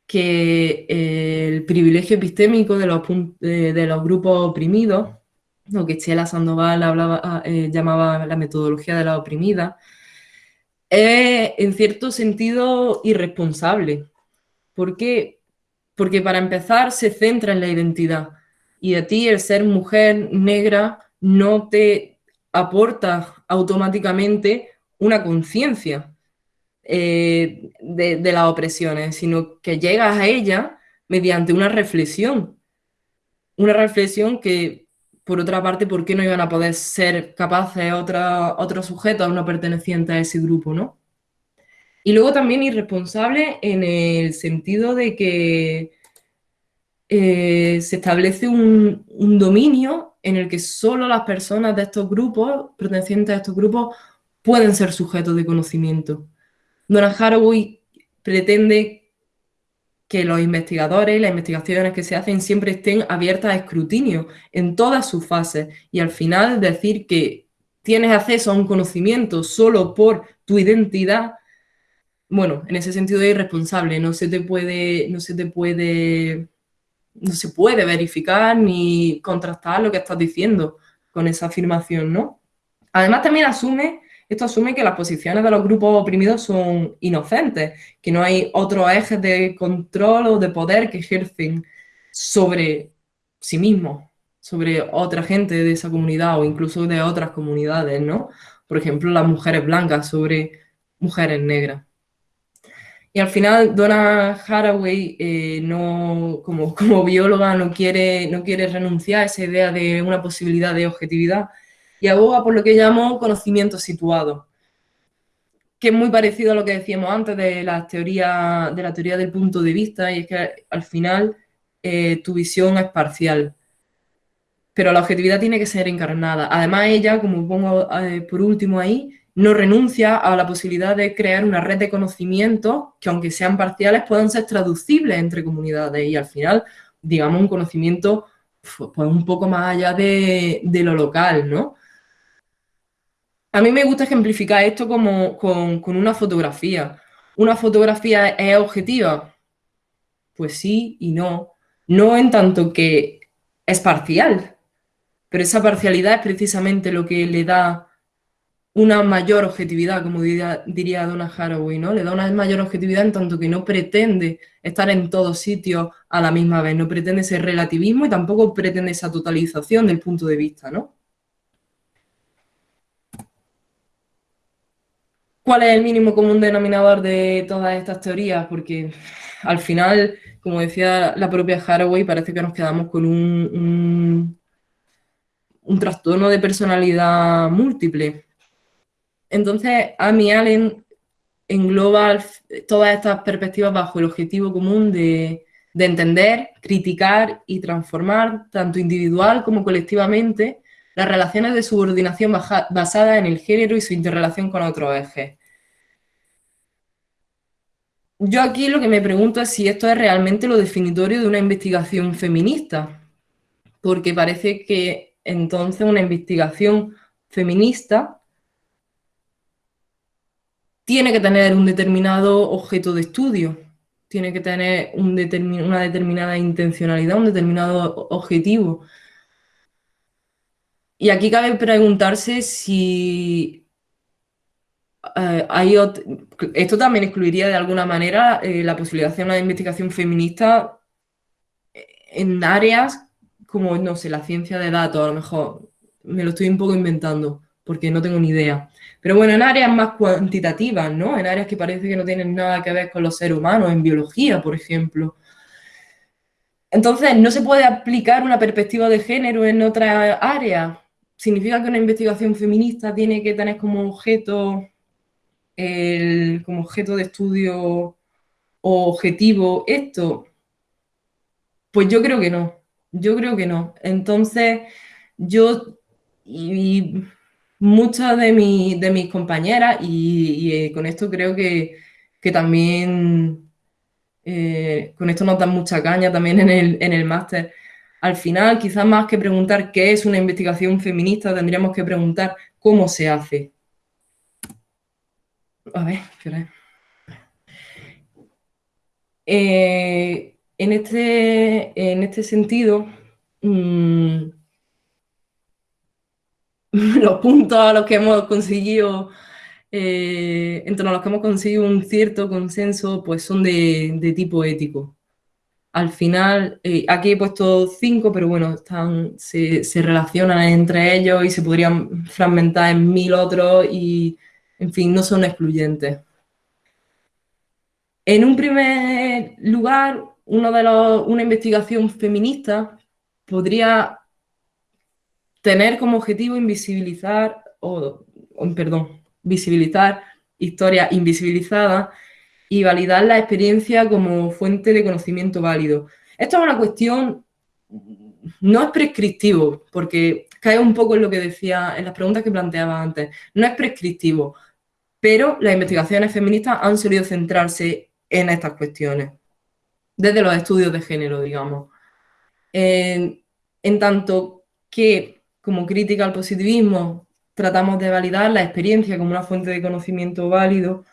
que eh, el privilegio epistémico de los, de, los grupos oprimidos, lo que Chela Sandoval ah, eh, llamaba la metodología de la oprimida, es en cierto sentido irresponsable. ¿Por qué? Porque para empezar se centra en la identidad y a ti el ser mujer negra no te aporta automáticamente una conciencia eh, de, las opresiones, sino que llegas a ella mediante una reflexión. Una reflexión que, por otra parte, ¿por qué no iban a poder ser capaces otros sujetos no pertenecientes a ese grupo, no? Y luego también irresponsable en el sentido de que eh, se establece un, dominio en el que solo las personas de estos grupos, pertenecientes a estos grupos, pueden ser sujetos de conocimiento. Donna Haraway pretende que los investigadores y las investigaciones que se hacen siempre estén abiertas a escrutinio en todas sus fases y al final decir que tienes acceso a un conocimiento solo por tu identidad, bueno, en ese sentido es irresponsable, no se te puede, no se te puede, no se puede verificar ni contrastar lo que estás diciendo con esa afirmación, ¿no? Además también asume esto asume que las posiciones de los grupos oprimidos son inocentes, que no hay otros ejes de control o de poder que ejercen sobre sí mismos, sobre otra gente de esa comunidad o incluso de otras comunidades, ¿no? Por ejemplo, las mujeres blancas sobre mujeres negras. Y al final, Donna Haraway, eh, no, como, como, bióloga, no quiere, no quiere renunciar a esa idea de una posibilidad de objetividad, y aboga por lo que llamo conocimiento situado, que es muy parecido a lo que decíamos antes de la teoría, de la teoría del punto de vista, y es que al final eh, tu visión es parcial. Pero la objetividad tiene que ser encarnada. Además, ella, como pongo eh, por último ahí, no renuncia a la posibilidad de crear una red de conocimientos que, aunque sean parciales, puedan ser traducibles entre comunidades y al final, digamos, un conocimiento pues, un poco más allá de, lo local, ¿no? A mí me gusta ejemplificar esto como con, con una fotografía. ¿Una fotografía es objetiva? Pues sí y no. No en tanto que es parcial, pero esa parcialidad es precisamente lo que le da una mayor objetividad, como diría, diría Donna Haraway, ¿no? Le da una mayor objetividad en tanto que no pretende estar en todos sitios a la misma vez, no pretende ese relativismo y tampoco pretende esa totalización del punto de vista, ¿no? ¿Cuál es el mínimo común denominador de todas estas teorías? Porque al final, como decía la propia Haraway, parece que nos quedamos con un, un trastorno de personalidad múltiple entonces, Amy Allen engloba todas estas perspectivas bajo el objetivo común de, entender, criticar y transformar, tanto individual como colectivamente, las relaciones de subordinación basadas en el género y su interrelación con otros ejes. Yo aquí lo que me pregunto es si esto es realmente lo definitorio de una investigación feminista, porque parece que entonces una investigación feminista tiene que tener un determinado objeto de estudio, tiene que tener una determinada intencionalidad, un determinado objetivo. Y aquí cabe preguntarse si eh, hay esto también excluiría de alguna manera eh, la posibilidad de hacer una investigación feminista en áreas como, no sé, la ciencia de datos, a lo mejor me lo estoy un poco inventando porque no tengo ni idea. Pero bueno, en áreas más cuantitativas, ¿no? En áreas que parece que no tienen nada que ver con los seres humanos, en biología, por ejemplo. Entonces, ¿no se puede aplicar una perspectiva de género en otra área? ¿Significa que una investigación feminista tiene que tener como objeto, como objeto de estudio o objetivo esto? Pues yo creo que no, yo creo que no. Entonces, yo, muchas de, de mis compañeras, y, eh, con esto creo que, también, eh, con esto nos dan mucha caña también en el, máster, al final, quizás más que preguntar qué es una investigación feminista, tendríamos que preguntar cómo se hace. A ver, eh, en, este, en este sentido, mm, <laughs> los puntos a los que hemos conseguido, eh, en los que hemos conseguido un cierto consenso, pues son de, tipo ético. Al final, eh, aquí he puesto cinco, pero bueno, están, se, relacionan entre ellos y se podrían fragmentar en mil otros y, en fin, no son excluyentes. En un primer lugar, una investigación feminista podría tener como objetivo invisibilizar, o, perdón, visibilizar historias invisibilizadas y validar la experiencia como fuente de conocimiento válido. Esto es una cuestión, no es prescriptivo, porque cae un poco en lo que decía, en las preguntas que planteaba antes, no es prescriptivo, pero las investigaciones feministas han solido centrarse en estas cuestiones, desde los estudios de género, digamos. en tanto que como crítica al positivismo, tratamos de validar la experiencia como una fuente de conocimiento válido.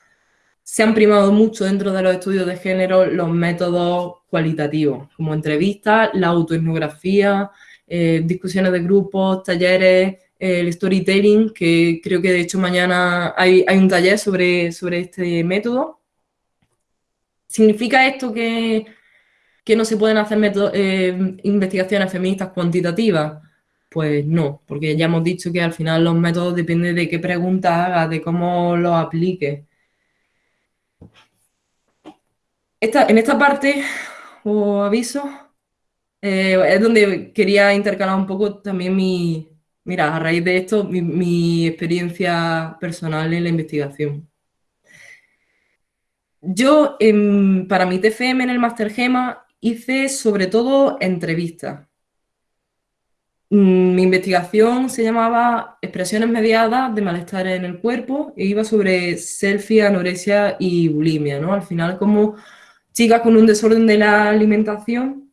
Se han primado mucho dentro de los estudios de género los métodos cualitativos, como entrevistas, la autoetnografía, eh, discusiones de grupos, talleres, el storytelling, que creo que de hecho mañana hay, un taller sobre, sobre este método. ¿Significa esto que, no se pueden hacer eh, investigaciones feministas cuantitativas? Pues no, porque ya hemos dicho que al final los métodos dependen de qué preguntas hagas, de cómo los apliques. en esta parte, os aviso, eh, es donde quería intercalar un poco también mi, mira, a raíz de esto, mi, experiencia personal en la investigación. Yo, para mi TFM en el Master Gema, hice sobre todo entrevistas mi investigación se llamaba Expresiones mediadas de malestar en el cuerpo e iba sobre selfie, anorexia y bulimia, ¿no? Al final, como chicas con un desorden de la alimentación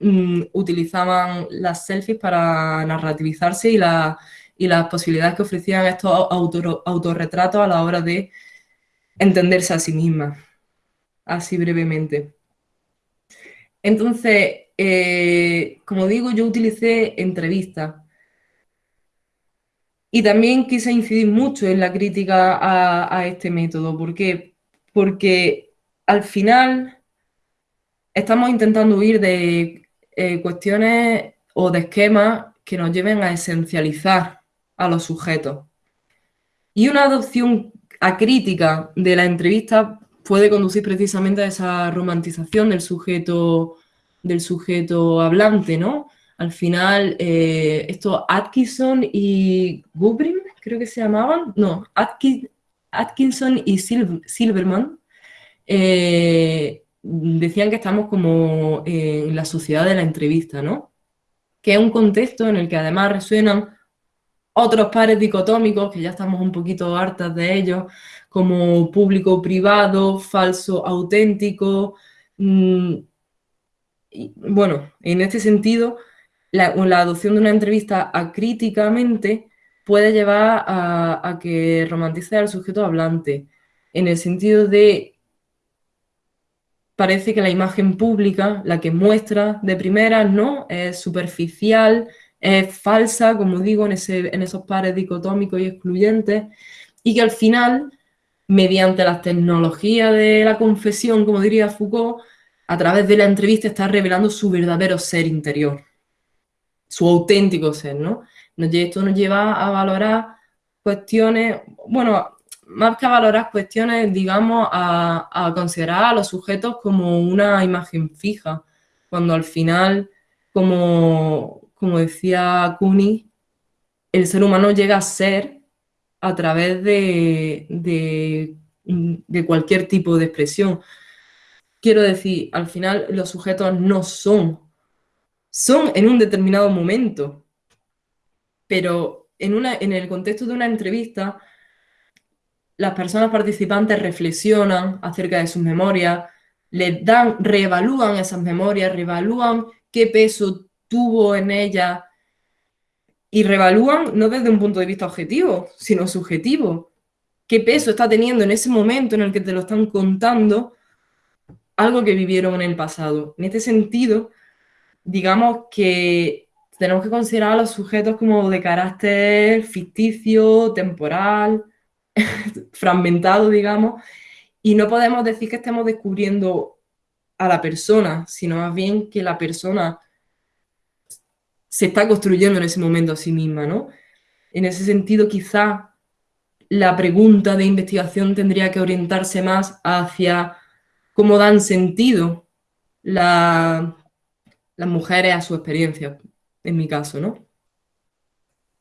mm, utilizaban las selfies para narrativizarse y, las posibilidades que ofrecían estos autorretratos a la hora de entenderse a sí mismas, así brevemente. Entonces, eh, como digo, yo utilicé entrevistas y también quise incidir mucho en la crítica a, este método. ¿Por qué? Porque al final estamos intentando huir de eh, cuestiones o de esquemas que nos lleven a esencializar a los sujetos. Y una adopción acrítica de la entrevista puede conducir precisamente a esa romantización del sujeto, del sujeto hablante, ¿no? Al final, eh, esto Atkinson y Gubrin, creo que se llamaban, no, Atkinson y Silverman, eh, decían que estamos como en la sociedad de la entrevista, ¿no? Que es un contexto en el que además resuenan otros pares dicotómicos, que ya estamos un poquito hartas de ellos, como público-privado, falso-auténtico. Bueno, en este sentido, la, adopción de una entrevista acríticamente puede llevar a, que romantice al sujeto hablante, en el sentido de parece que la imagen pública, la que muestra de primera, no es superficial, es falsa, como digo, en, en esos pares dicotómicos y excluyentes, y que al final mediante las tecnologías de la confesión, como diría Foucault, a través de la entrevista está revelando su verdadero ser interior, su auténtico ser, ¿no? Esto nos lleva a valorar cuestiones, bueno, más que a valorar cuestiones, digamos, a, considerar a los sujetos como una imagen fija, cuando al final, como, como decía Kuni, el ser humano llega a ser a través de, de, cualquier tipo de expresión. Quiero decir, al final los sujetos no son, son en un determinado momento, pero en, una, en el contexto de una entrevista, las personas participantes reflexionan acerca de sus memorias, les dan, reevalúan esas memorias, reevalúan qué peso tuvo en ellas y revalúan no desde un punto de vista objetivo, sino subjetivo. ¿Qué peso está teniendo en ese momento en el que te lo están contando algo que vivieron en el pasado? En este sentido, digamos que tenemos que considerar a los sujetos como de carácter ficticio, temporal, <laughs> fragmentado, digamos, y no podemos decir que estemos descubriendo a la persona, sino más bien que la persona se está construyendo en ese momento a sí misma, ¿no? En ese sentido, quizá la pregunta de investigación tendría que orientarse más hacia cómo dan sentido las mujeres a su experiencia, en mi caso, ¿no?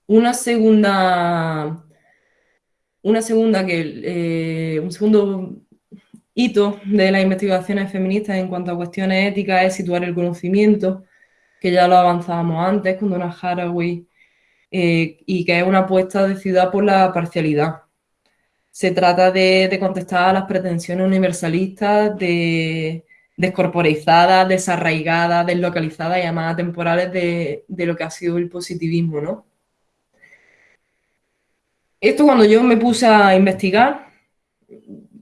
Una segunda, una segunda que, eh, un segundo hito de las investigaciones feministas en cuanto a cuestiones éticas es situar el conocimiento que ya lo avanzábamos antes con Donna Haraway, eh, y que es una apuesta de ciudad por la parcialidad. Se trata de, contestar a las pretensiones universalistas de descorporizadas, desarraigadas, deslocalizadas y llamadas temporales de, de, lo que ha sido el positivismo, ¿no? Esto cuando yo me puse a investigar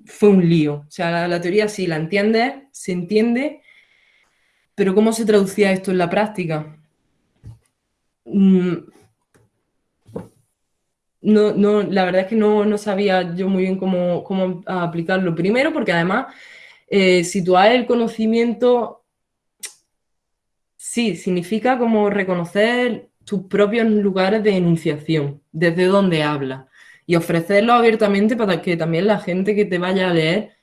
fue un lío. O sea, la, la teoría sí la entiende, se entiende, pero ¿cómo se traducía esto en la práctica? No, no, la verdad es que no, sabía yo muy bien cómo, cómo aplicarlo. Primero, porque además eh, situar el conocimiento, sí, significa como reconocer tus propios lugares de enunciación, desde donde hablas, y ofrecerlo abiertamente para que también la gente que te vaya a leer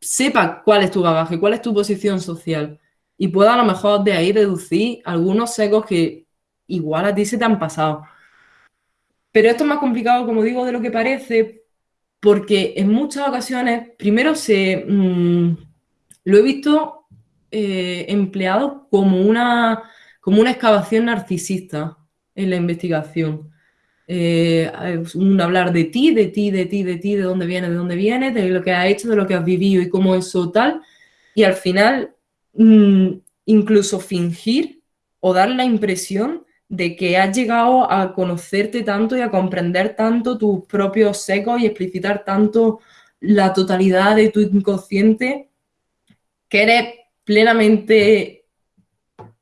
sepa cuál es tu bagaje, cuál es tu posición social y pueda a lo mejor de ahí deducir algunos secos que igual a ti se te han pasado. Pero esto es más complicado, como digo, de lo que parece, porque en muchas ocasiones, primero se mm, lo he visto eh, empleado como una como una excavación narcisista en la investigación. Eh, un hablar de ti, de ti, de ti, de ti, de dónde vienes, de dónde vienes, de lo que has hecho, de lo que has vivido y cómo eso tal. Y al final, mm, incluso fingir o dar la impresión de que has llegado a conocerte tanto y a comprender tanto tus propios secos y explicitar tanto la totalidad de tu inconsciente que eres plenamente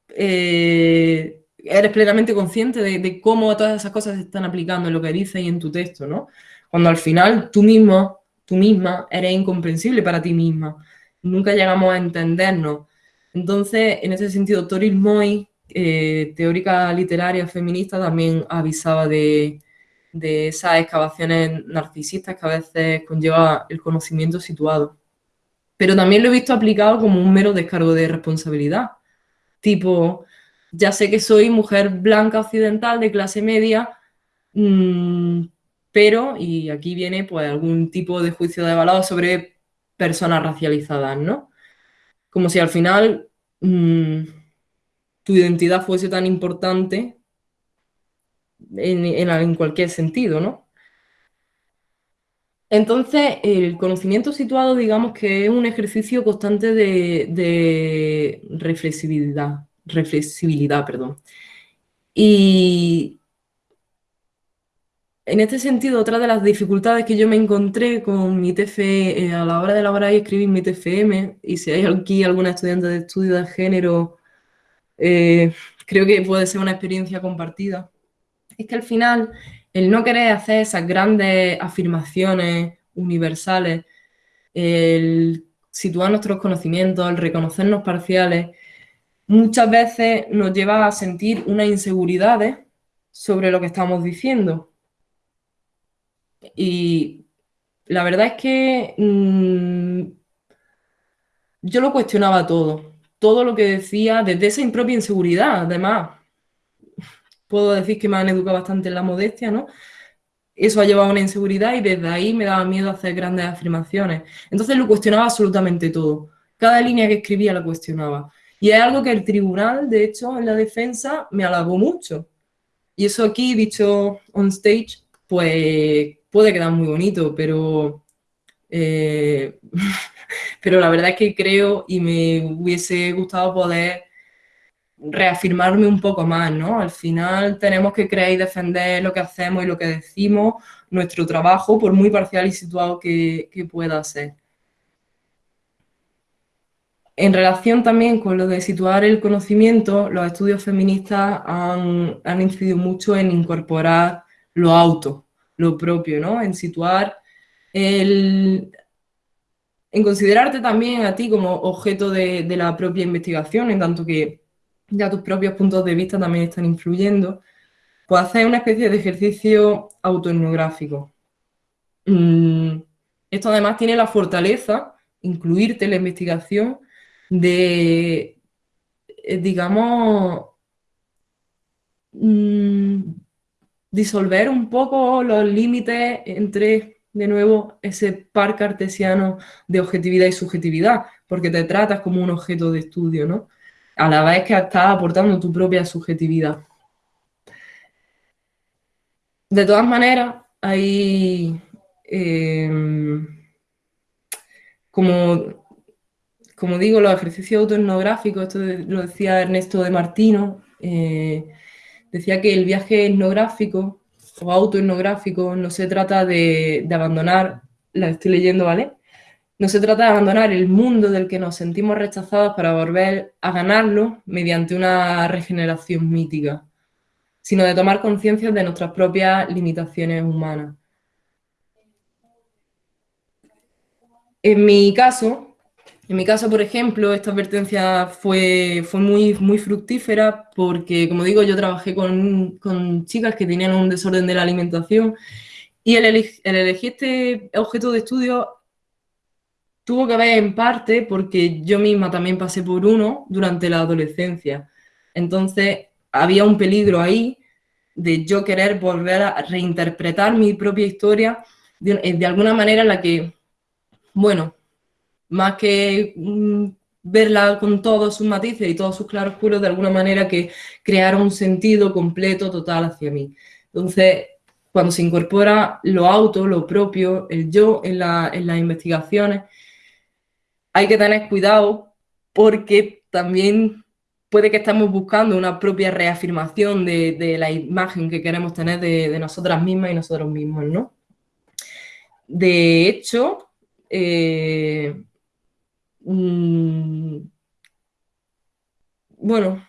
eh, eres plenamente consciente de, cómo todas esas cosas se están aplicando en lo que dices y en tu texto, ¿no? Cuando al final tú mismo, tú misma, eres incomprensible para ti misma. Nunca llegamos a entendernos. Entonces, en ese sentido, Toril Moy, eh, teórica literaria feminista, también avisaba de, de esas excavaciones narcisistas que a veces conlleva el conocimiento situado. Pero también lo he visto aplicado como un mero descargo de responsabilidad. Tipo, ya sé que soy mujer blanca occidental de clase media, mm, pero, y aquí viene pues algún tipo de juicio de valor sobre personas racializadas, ¿no? Como si al final mm, tu identidad fuese tan importante en, cualquier sentido, ¿no? Entonces, el conocimiento situado, digamos que es un ejercicio constante de, reflexibilidad, reflexibilidad, perdón. Y en este sentido, otra de las dificultades que yo me encontré con mi TFE eh, a la hora de elaborar y escribir mi TFM, y si hay aquí alguna estudiante de estudio de género, eh, creo que puede ser una experiencia compartida, es que al final el no querer hacer esas grandes afirmaciones universales, el situar nuestros conocimientos, el reconocernos parciales, muchas veces nos lleva a sentir unas inseguridades sobre lo que estamos diciendo. Y la verdad es que mm, yo lo cuestionaba todo, todo lo que decía desde esa impropia inseguridad, además puedo decir que me han educado bastante en la modestia, ¿no? Eso ha llevado a una inseguridad y desde ahí me daba miedo hacer grandes afirmaciones. Entonces lo cuestionaba absolutamente todo. Cada línea que escribía la cuestionaba. Y es algo que el tribunal, de hecho, en la defensa, me halagó mucho. Y eso aquí, dicho on stage, pues puede quedar muy bonito, pero, eh, <laughs> pero la verdad es que creo y me hubiese gustado poder reafirmarme un poco más, ¿no? Al final tenemos que creer y defender lo que hacemos y lo que decimos, nuestro trabajo, por muy parcial y situado que, pueda ser. En relación también con lo de situar el conocimiento, los estudios feministas han, han incidido mucho en incorporar lo auto, lo propio, ¿no? En situar en considerarte también a ti como objeto de, de, la propia investigación, en tanto que ya tus propios puntos de vista también están influyendo, pues hacer una especie de ejercicio autoetnográfico. Mm, esto además tiene la fortaleza, incluirte en la investigación, de, eh, digamos, mm, disolver un poco los límites entre, de nuevo, ese par cartesiano de objetividad y subjetividad, porque te tratas como un objeto de estudio, ¿no? a la vez que estás aportando tu propia subjetividad. De todas maneras, hay em, como, como digo, los ejercicios autoetnográficos, esto lo decía Ernesto de Martino, eh, decía que el viaje etnográfico o autoetnográfico no se trata de, de abandonar, la estoy leyendo, ¿vale? No se trata de abandonar el mundo del que nos sentimos rechazados para volver a ganarlo mediante una regeneración mítica, sino de tomar conciencia de nuestras propias limitaciones humanas. En mi caso, en mi caso, por ejemplo, esta advertencia fue, fue muy, muy fructífera porque, como digo, yo trabajé con, con chicas que tenían un desorden de la alimentación y el, el elegir este objeto de estudio tuvo que ver en parte porque yo misma también pasé por uno durante la adolescencia. Entonces había un peligro ahí de yo querer volver a reinterpretar mi propia historia de, alguna manera en la que, bueno, más que verla con todos sus matices y todos sus claroscuros de alguna manera que creara un sentido completo, total hacia mí. Entonces, cuando se incorpora lo auto, lo propio, el yo en, en las investigaciones, hay que tener cuidado porque también puede que estemos buscando una propia reafirmación de, la imagen que queremos tener de, nosotras mismas y nosotros mismos, ¿no? De hecho, eh, mm, bueno,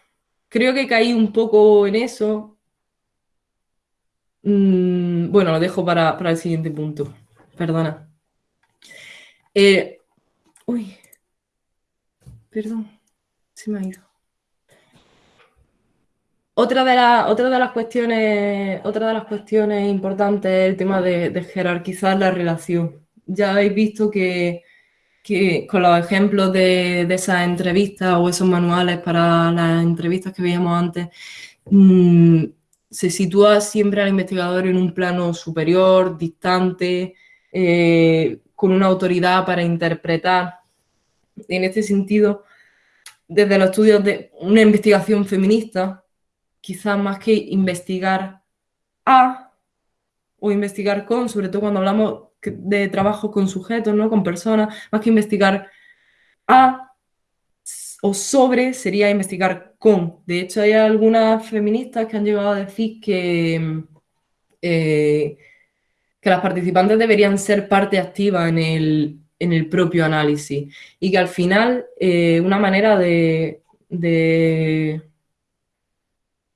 creo que caí un poco en eso. Mm, bueno, lo dejo para, el siguiente punto. Perdona. Eh, uy, perdón, se me ha ido. Otra de, otra de las cuestiones, otra de las cuestiones importantes es el tema de, jerarquizar la relación. Ya habéis visto que, con los ejemplos de, esas entrevistas o esos manuales para las entrevistas que veíamos antes, mm, se sitúa siempre al investigador en un plano superior, distante, eh, con una autoridad para interpretar. En este sentido, desde los estudios de una investigación feminista, quizás más que investigar a o investigar con, sobre todo cuando hablamos de trabajo con sujetos, ¿no? con personas, más que investigar a o sobre sería investigar con. De hecho, hay algunas feministas que han llegado a decir que, eh, que las participantes deberían ser parte activa en el, propio análisis y que al final eh, una manera de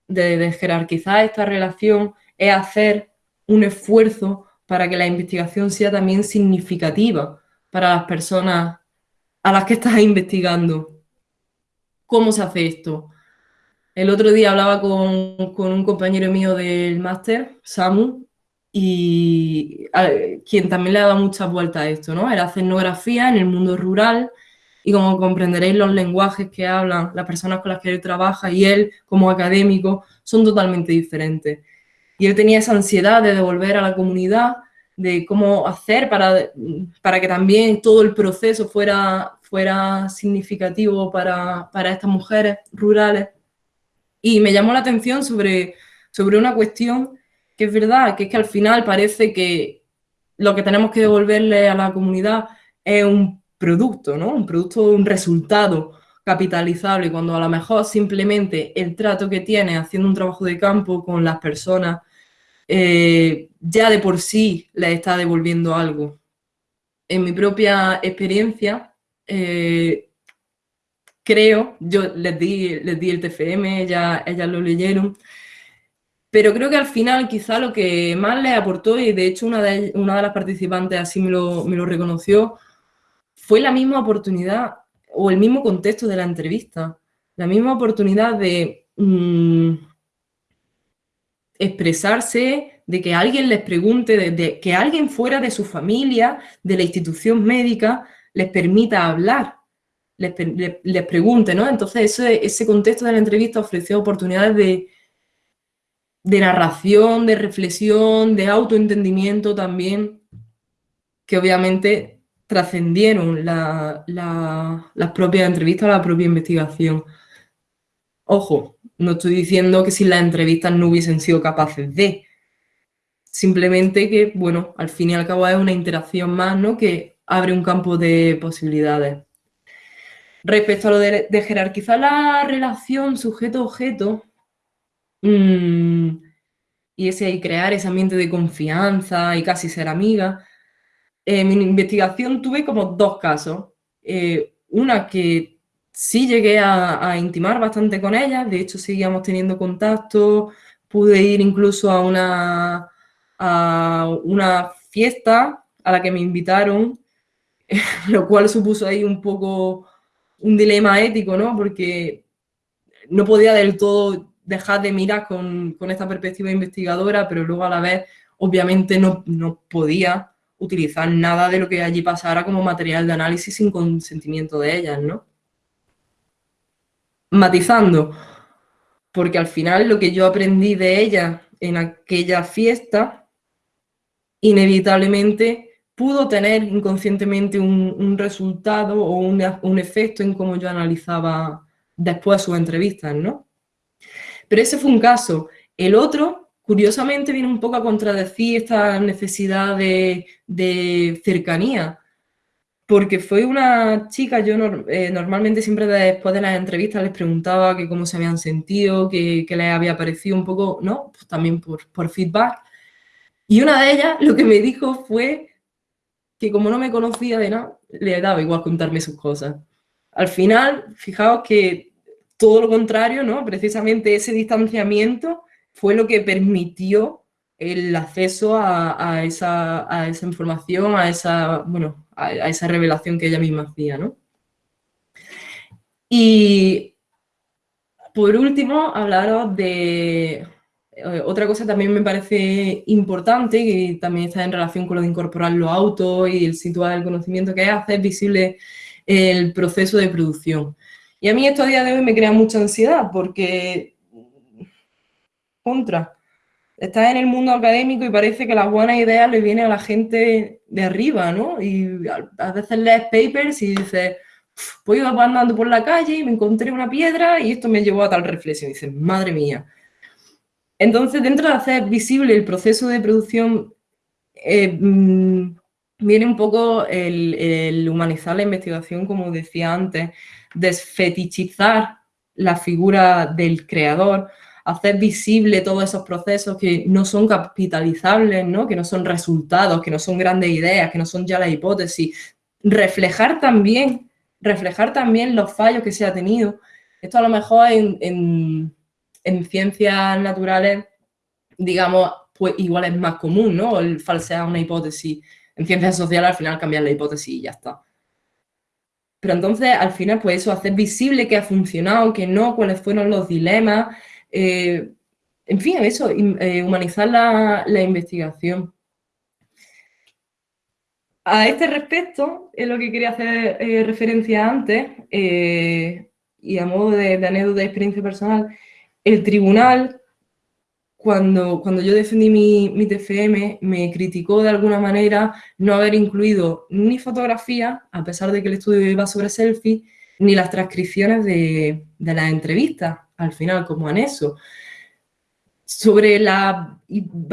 de desjerarquizar esta relación es hacer un esfuerzo para que la investigación sea también significativa para las personas a las que estás investigando. ¿Cómo se hace esto? El otro día hablaba con, un compañero mío del máster, Samu, y quien también le ha dado muchas vueltas a esto, ¿no? Era etnografía en el mundo rural y como comprenderéis los lenguajes que hablan las personas con las que él trabaja y él como académico son totalmente diferentes. Y él tenía esa ansiedad de devolver a la comunidad, de cómo hacer para, para que también todo el proceso fuera, fuera significativo para, para estas mujeres rurales. Y me llamó la atención sobre, sobre una cuestión que es verdad, que es que al final parece que lo que tenemos que devolverle a la comunidad es un producto, ¿no? Un producto, un resultado capitalizable, cuando a lo mejor simplemente el trato que tiene haciendo un trabajo de campo con las personas eh, ya de por sí le está devolviendo algo. En mi propia experiencia, eh, creo, yo les di, les di el TFM, ellas, ellas lo leyeron, pero creo que al final quizá lo que más les aportó, y de hecho una de, una de las participantes así me lo, me lo reconoció, fue la misma oportunidad o el mismo contexto de la entrevista, la misma oportunidad de mm, expresarse, de que alguien les pregunte, de, que alguien fuera de su familia, de la institución médica, les permita hablar, les, pregunte, ¿no? Entonces ese, ese, contexto de la entrevista ofreció oportunidades de, de narración, de reflexión, de autoentendimiento también, que obviamente trascendieron las propias entrevistas, la propia investigación. Ojo, no estoy diciendo que si las entrevistas no hubiesen sido capaces de, simplemente que, bueno, al fin y al cabo es una interacción más, ¿no? Que abre un campo de posibilidades. Respecto a lo de, jerarquizar la relación sujeto-objeto, mm, y ese crear ese ambiente de confianza y casi ser amiga, en mi investigación tuve como dos casos. Eh, una que sí llegué a, intimar bastante con ella, de hecho seguíamos teniendo contacto, pude ir incluso a una, a una fiesta a la que me invitaron, <laughs> lo cual supuso ahí un poco un dilema ético, ¿no? Porque no podía del todo dejar de mirar con, con esta perspectiva investigadora, pero luego a la vez obviamente no, no podía utilizar nada de lo que allí pasara como material de análisis sin consentimiento de ellas, ¿no? Matizando, porque al final lo que yo aprendí de ellas en aquella fiesta, inevitablemente pudo tener inconscientemente un, resultado o un, efecto en cómo yo analizaba después sus entrevistas, ¿no? Pero ese fue un caso. El otro, curiosamente, viene un poco a contradecir esta necesidad de, cercanía, porque fue una chica, yo eh, normalmente siempre después de las entrevistas les preguntaba que cómo se habían sentido, qué les había parecido un poco, ¿no? Pues también por, por feedback. Y una de ellas lo que me dijo fue que como no me conocía de nada, le daba igual contarme sus cosas. Al final, fijaos que todo lo contrario, ¿no? Precisamente ese distanciamiento fue lo que permitió el acceso a, esa, información, a esa, bueno, a, esa revelación que ella misma hacía, ¿no? Y por último, hablaros de eh, otra cosa también me parece importante, que también está en relación con lo de incorporar los autos y el situar el conocimiento que es hacer visible el proceso de producción. Y a mí esto a día de hoy me crea mucha ansiedad porque, contra, estás en el mundo académico y parece que las buenas ideas le vienen a la gente de arriba, ¿no? Y a veces lees papers y dices, pues iba andando por la calle y me encontré una piedra y esto me llevó a tal reflexión. Y dices, madre mía, entonces, dentro de hacer visible el proceso de producción, eh, mm, viene un poco el, humanizar la investigación, como decía antes, desfetichizar la figura del creador, hacer visible todos esos procesos que no son capitalizables, ¿no? que no son resultados, que no son grandes ideas, que no son ya la hipótesis, reflejar también, reflejar también los fallos que se ha tenido. Esto a lo mejor en en ciencias naturales, digamos, pues igual es más común, ¿no? El falsear una hipótesis. En ciencias sociales al final cambiar la hipótesis y ya está. Pero entonces, al final, pues eso, hacer visible que ha funcionado, que no, cuáles fueron los dilemas. Eh, en fin, eso, eh, humanizar la, investigación. A este respecto, es lo que quería hacer eh, referencia antes, y a modo de, anécdota de experiencia personal, el tribunal, cuando, cuando yo defendí mi, TFM, me criticó de alguna manera no haber incluido ni fotografía, a pesar de que el estudio iba sobre selfie, ni las transcripciones de, las entrevistas, al final, como anexo. Sobre la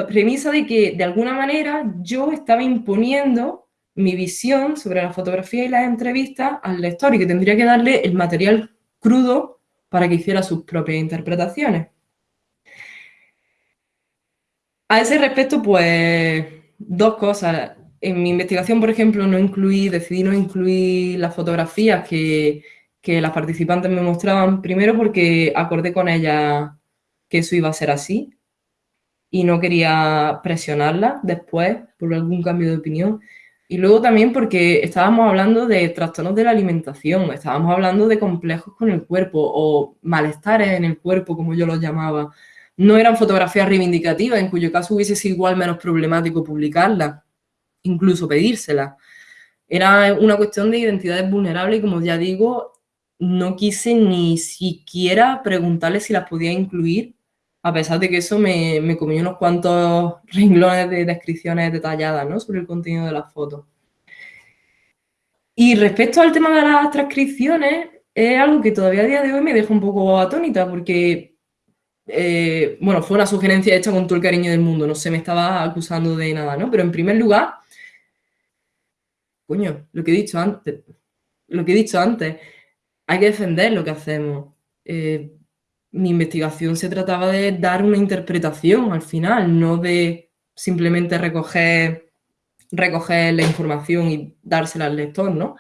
premisa de que, de alguna manera, yo estaba imponiendo mi visión sobre la fotografía y las entrevistas al lector y que tendría que darle el material crudo para que hiciera sus propias interpretaciones. A ese respecto, pues, dos cosas. En mi investigación, por ejemplo, no incluí, decidí no incluir las fotografías que, las participantes me mostraban, primero porque acordé con ellas que eso iba a ser así y no quería presionarlas después por algún cambio de opinión. Y luego también porque estábamos hablando de trastornos de la alimentación, estábamos hablando de complejos con el cuerpo o malestares en el cuerpo, como yo los llamaba. No eran fotografías reivindicativas, en cuyo caso hubiese sido igual menos problemático publicarlas, incluso pedírselas. Era una cuestión de identidades vulnerables y, como ya digo, no quise ni siquiera preguntarle si las podía incluir, a pesar de que eso me, me comió unos cuantos <laughs> renglones de descripciones detalladas ¿no? sobre el contenido de las fotos. Y respecto al tema de las transcripciones, es algo que todavía a día de hoy me deja un poco atónita porque, eh, bueno, fue una sugerencia hecha con todo el cariño del mundo, no se me estaba acusando de nada, ¿no? Pero en primer lugar, lo que he dicho antes, lo que he dicho antes, hay que defender lo que hacemos. Eh, mi investigación se trataba de dar una interpretación al final, no de simplemente recoger, recoger la información y dársela al lector, ¿no?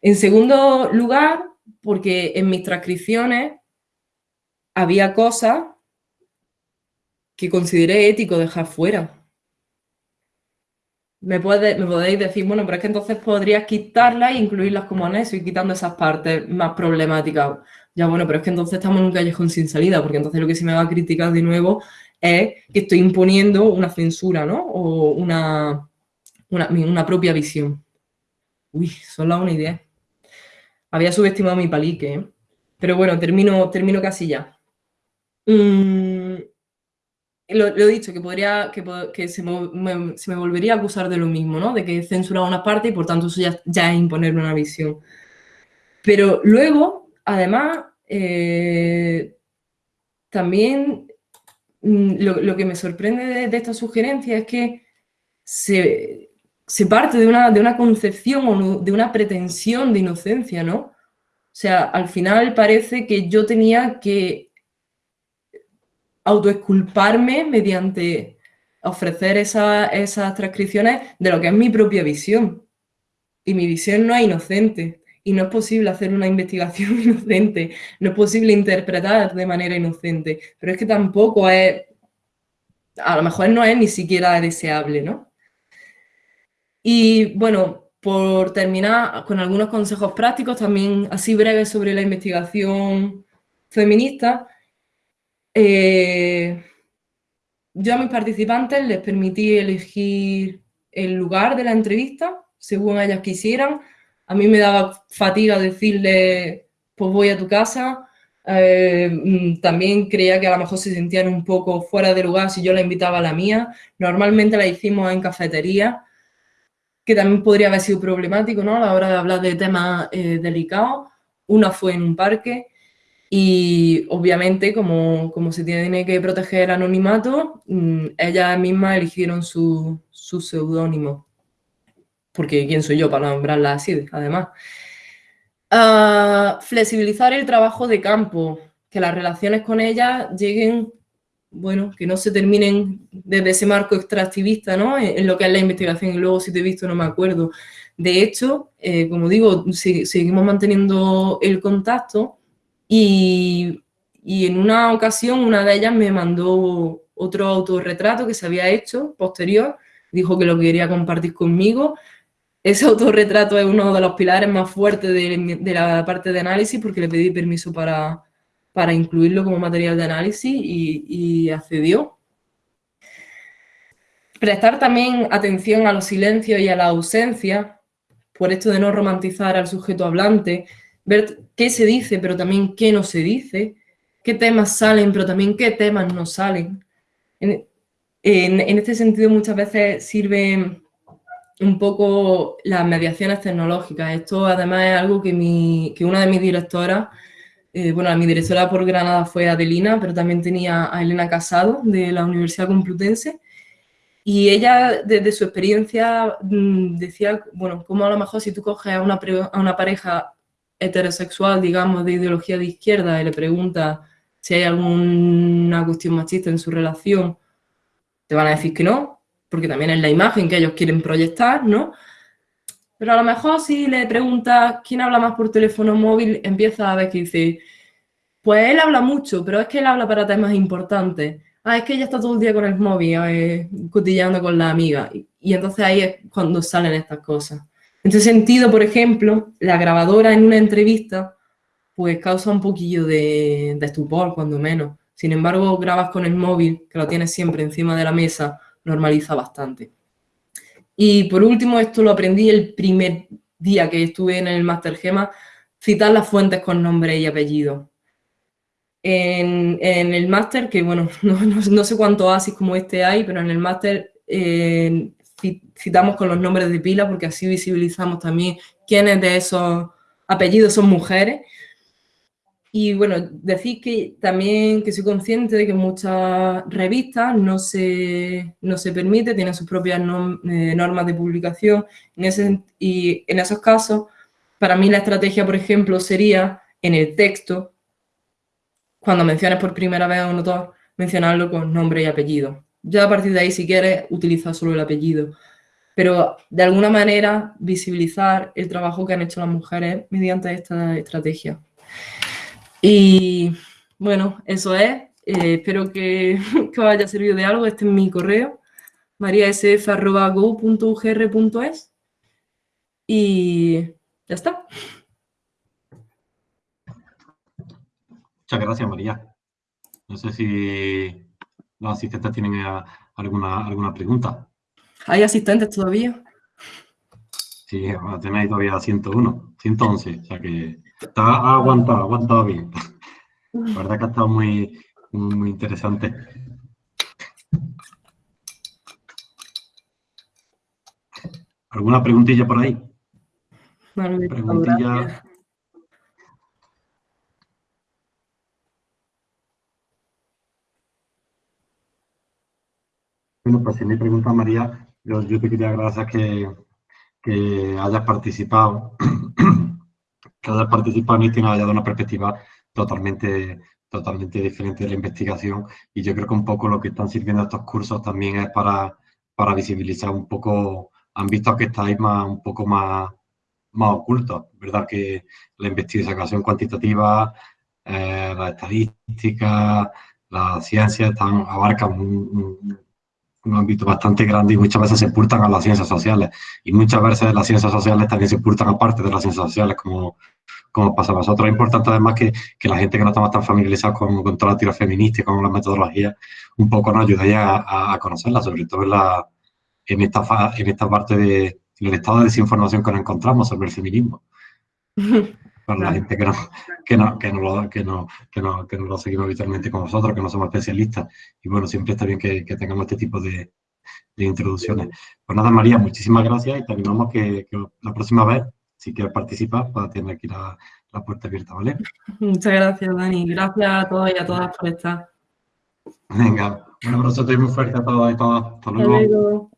En segundo lugar, porque en mis transcripciones había cosas que consideré ético dejar fuera. Me, podéis decir, bueno, pero es que entonces podrías quitarlas e incluirlas como anexo y quitando esas partes más problemáticas. Ya bueno, pero es que entonces estamos en un callejón sin salida, porque entonces lo que se me va a criticar de nuevo es que estoy imponiendo una censura, ¿no? O una, una, propia visión. Uy, solo una idea. Había subestimado mi palique, ¿eh? Pero bueno, termino, termino casi ya. Mm, lo, he dicho, que podría, que, se, me, volvería a acusar de lo mismo, ¿no? De que he censurado una parte y por tanto eso ya, ya es imponerme una visión. Pero luego, además, eh, también mm, lo, que me sorprende de, esta sugerencia es que se, parte de una, de una concepción o de una pretensión de inocencia, ¿no? O sea, al final parece que yo tenía que autoexculparme mediante ofrecer esas transcripciones de lo que es mi propia visión. Y mi visión no es inocente. Y no es posible hacer una investigación <laughs> inocente. No es posible interpretar de manera inocente. Pero es que tampoco es... A lo mejor no es ni siquiera deseable, ¿no? Y bueno, por terminar con algunos consejos prácticos, también así breves sobre la investigación feminista, eh, yo a mis participantes les permití elegir el lugar de la entrevista según ellas quisieran. A mí me daba fatiga decirle, pues voy a tu casa. Eh, mm, también creía que a lo mejor se sentían un poco fuera de lugar si yo la invitaba a la mía. Normalmente la hicimos en cafetería, que también podría haber sido problemático ¿no? a la hora de hablar de temas eh, delicados. Una fue en un parque y obviamente, como, como, se tiene que proteger anonimato, mm, ellas mismas eligieron su, su seudónimo. Porque ¿quién soy yo para nombrarla así, además? Uh, flexibilizar el trabajo de campo, que las relaciones con ellas lleguen, bueno, que no se terminen desde ese marco extractivista, ¿no? En, lo que es la investigación y luego si te he visto no me acuerdo. De hecho, eh, como digo, seguimos manteniendo el contacto, y, en una ocasión una de ellas me mandó otro autorretrato que se había hecho posterior, dijo que lo quería compartir conmigo. Ese <laughs> autorretrato es uno de los pilares más fuertes de, la parte de análisis porque le pedí permiso para, para incluirlo como material de análisis y, y accedió. Prestar también atención a los silencios y a la ausencia, por esto de no romantizar al sujeto hablante, ver qué se dice, pero también qué no se dice, qué temas salen, pero también qué temas no salen. En, este sentido muchas veces sirve un poco las mediaciones tecnológicas. Esto además es algo que, mi, que una de mis directoras, eh, bueno, mi directora por Granada fue Adelina, pero también tenía a Elena Casado de la Universidad Complutense, y ella, desde su experiencia, mm, decía, bueno, como a lo mejor si tú coges a una, a una pareja heterosexual, digamos, de ideología de izquierda y le pregunta si hay alguna cuestión machista en su relación, te van a decir que no, porque también es la imagen que ellos quieren proyectar, ¿no? Pero a lo mejor si le preguntas quién habla más por teléfono móvil, empieza a ver que dice, pues él habla mucho, pero es que él habla para temas importantes. Ah, es que ella está todo el día con el móvil, eh, cotillando con la amiga. y entonces ahí es cuando salen estas cosas. En ese sentido, por ejemplo, la grabadora en una entrevista pues causa un poquillo de, estupor, cuando menos. Sin embargo, grabas con el móvil, que lo tienes siempre encima de la mesa, normaliza bastante. Y por último, esto lo aprendí el primer día que estuve en el Master Gema, citar las fuentes con nombre y apellido. En, el máster, que bueno, <laughs> no, sé cuántos ASIS como este hay, pero en el máster eh, citamos con los nombres de pila porque así visibilizamos también quiénes de esos apellidos son mujeres. Y bueno, decir que también que soy consciente de que muchas revistas no se, no se permite, tienen sus propias eh, normas de publicación. En y en esos casos, para mí la estrategia, por ejemplo, sería en el texto, cuando menciones por primera vez a un autor, mencionarlo con nombre y apellido. Ya a partir de ahí, si quieres, utiliza solo el apellido. Pero de alguna manera visibilizar el trabajo que han hecho las mujeres mediante esta estrategia. Y bueno, eso es. Eh, espero que, <laughs> que, os haya servido de algo. Este es mi correo, mariasf.go.ugr.es. Y ya está. Muchas gracias, María. No sé si los asistentes tienen eh, alguna, alguna pregunta. ¿Hay asistentes todavía? Sí, tenéis todavía 101, 111, o sea que está, aguantado, aguantado bien. La verdad que ha estado muy, muy interesante. ¿Alguna preguntilla por ahí? Vale, preguntilla... Bueno, pues si me pregunta María, yo, yo te quería agradecer que, hayas participado, <clears throat> que hayas participado en y nos haya dado una perspectiva totalmente, totalmente diferente de la investigación. Y yo creo que un poco lo que están sirviendo estos cursos también es para, para visibilizar un poco, han visto que estáis más, un poco más, más ocultos, ¿verdad? Que la investigación cuantitativa, eh, la estadística, la ciencia están, abarcan un ámbito bastante grande y muchas veces se purtan a las ciencias sociales. Y muchas veces las ciencias sociales también se purtan aparte de las ciencias sociales, como, como pasa a vosotros. Es importante además que, que la gente que no está tan familiarizada con, con toda la teoría feminista y con las metodologías, un poco nos ayude a, a, conocerla, sobre todo en, la, en, esta, en esta parte de, del estado de desinformación que nos encontramos sobre el feminismo. <laughs> para la gente que no, que no, que no, lo, que no, que no, que no lo seguimos habitualmente con nosotros, que no somos especialistas. Y bueno, siempre está bien que, que tengamos este tipo de, de, introducciones. Pues nada, María, muchísimas gracias y te animamos que, que la próxima vez, si quieres participar, pues tener aquí la, la puerta abierta, ¿vale? Muchas gracias, Dani. Gracias a todos y a todas por estar. Venga, un abrazo muy fuerte a todos y todas. Hasta luego. Hasta luego.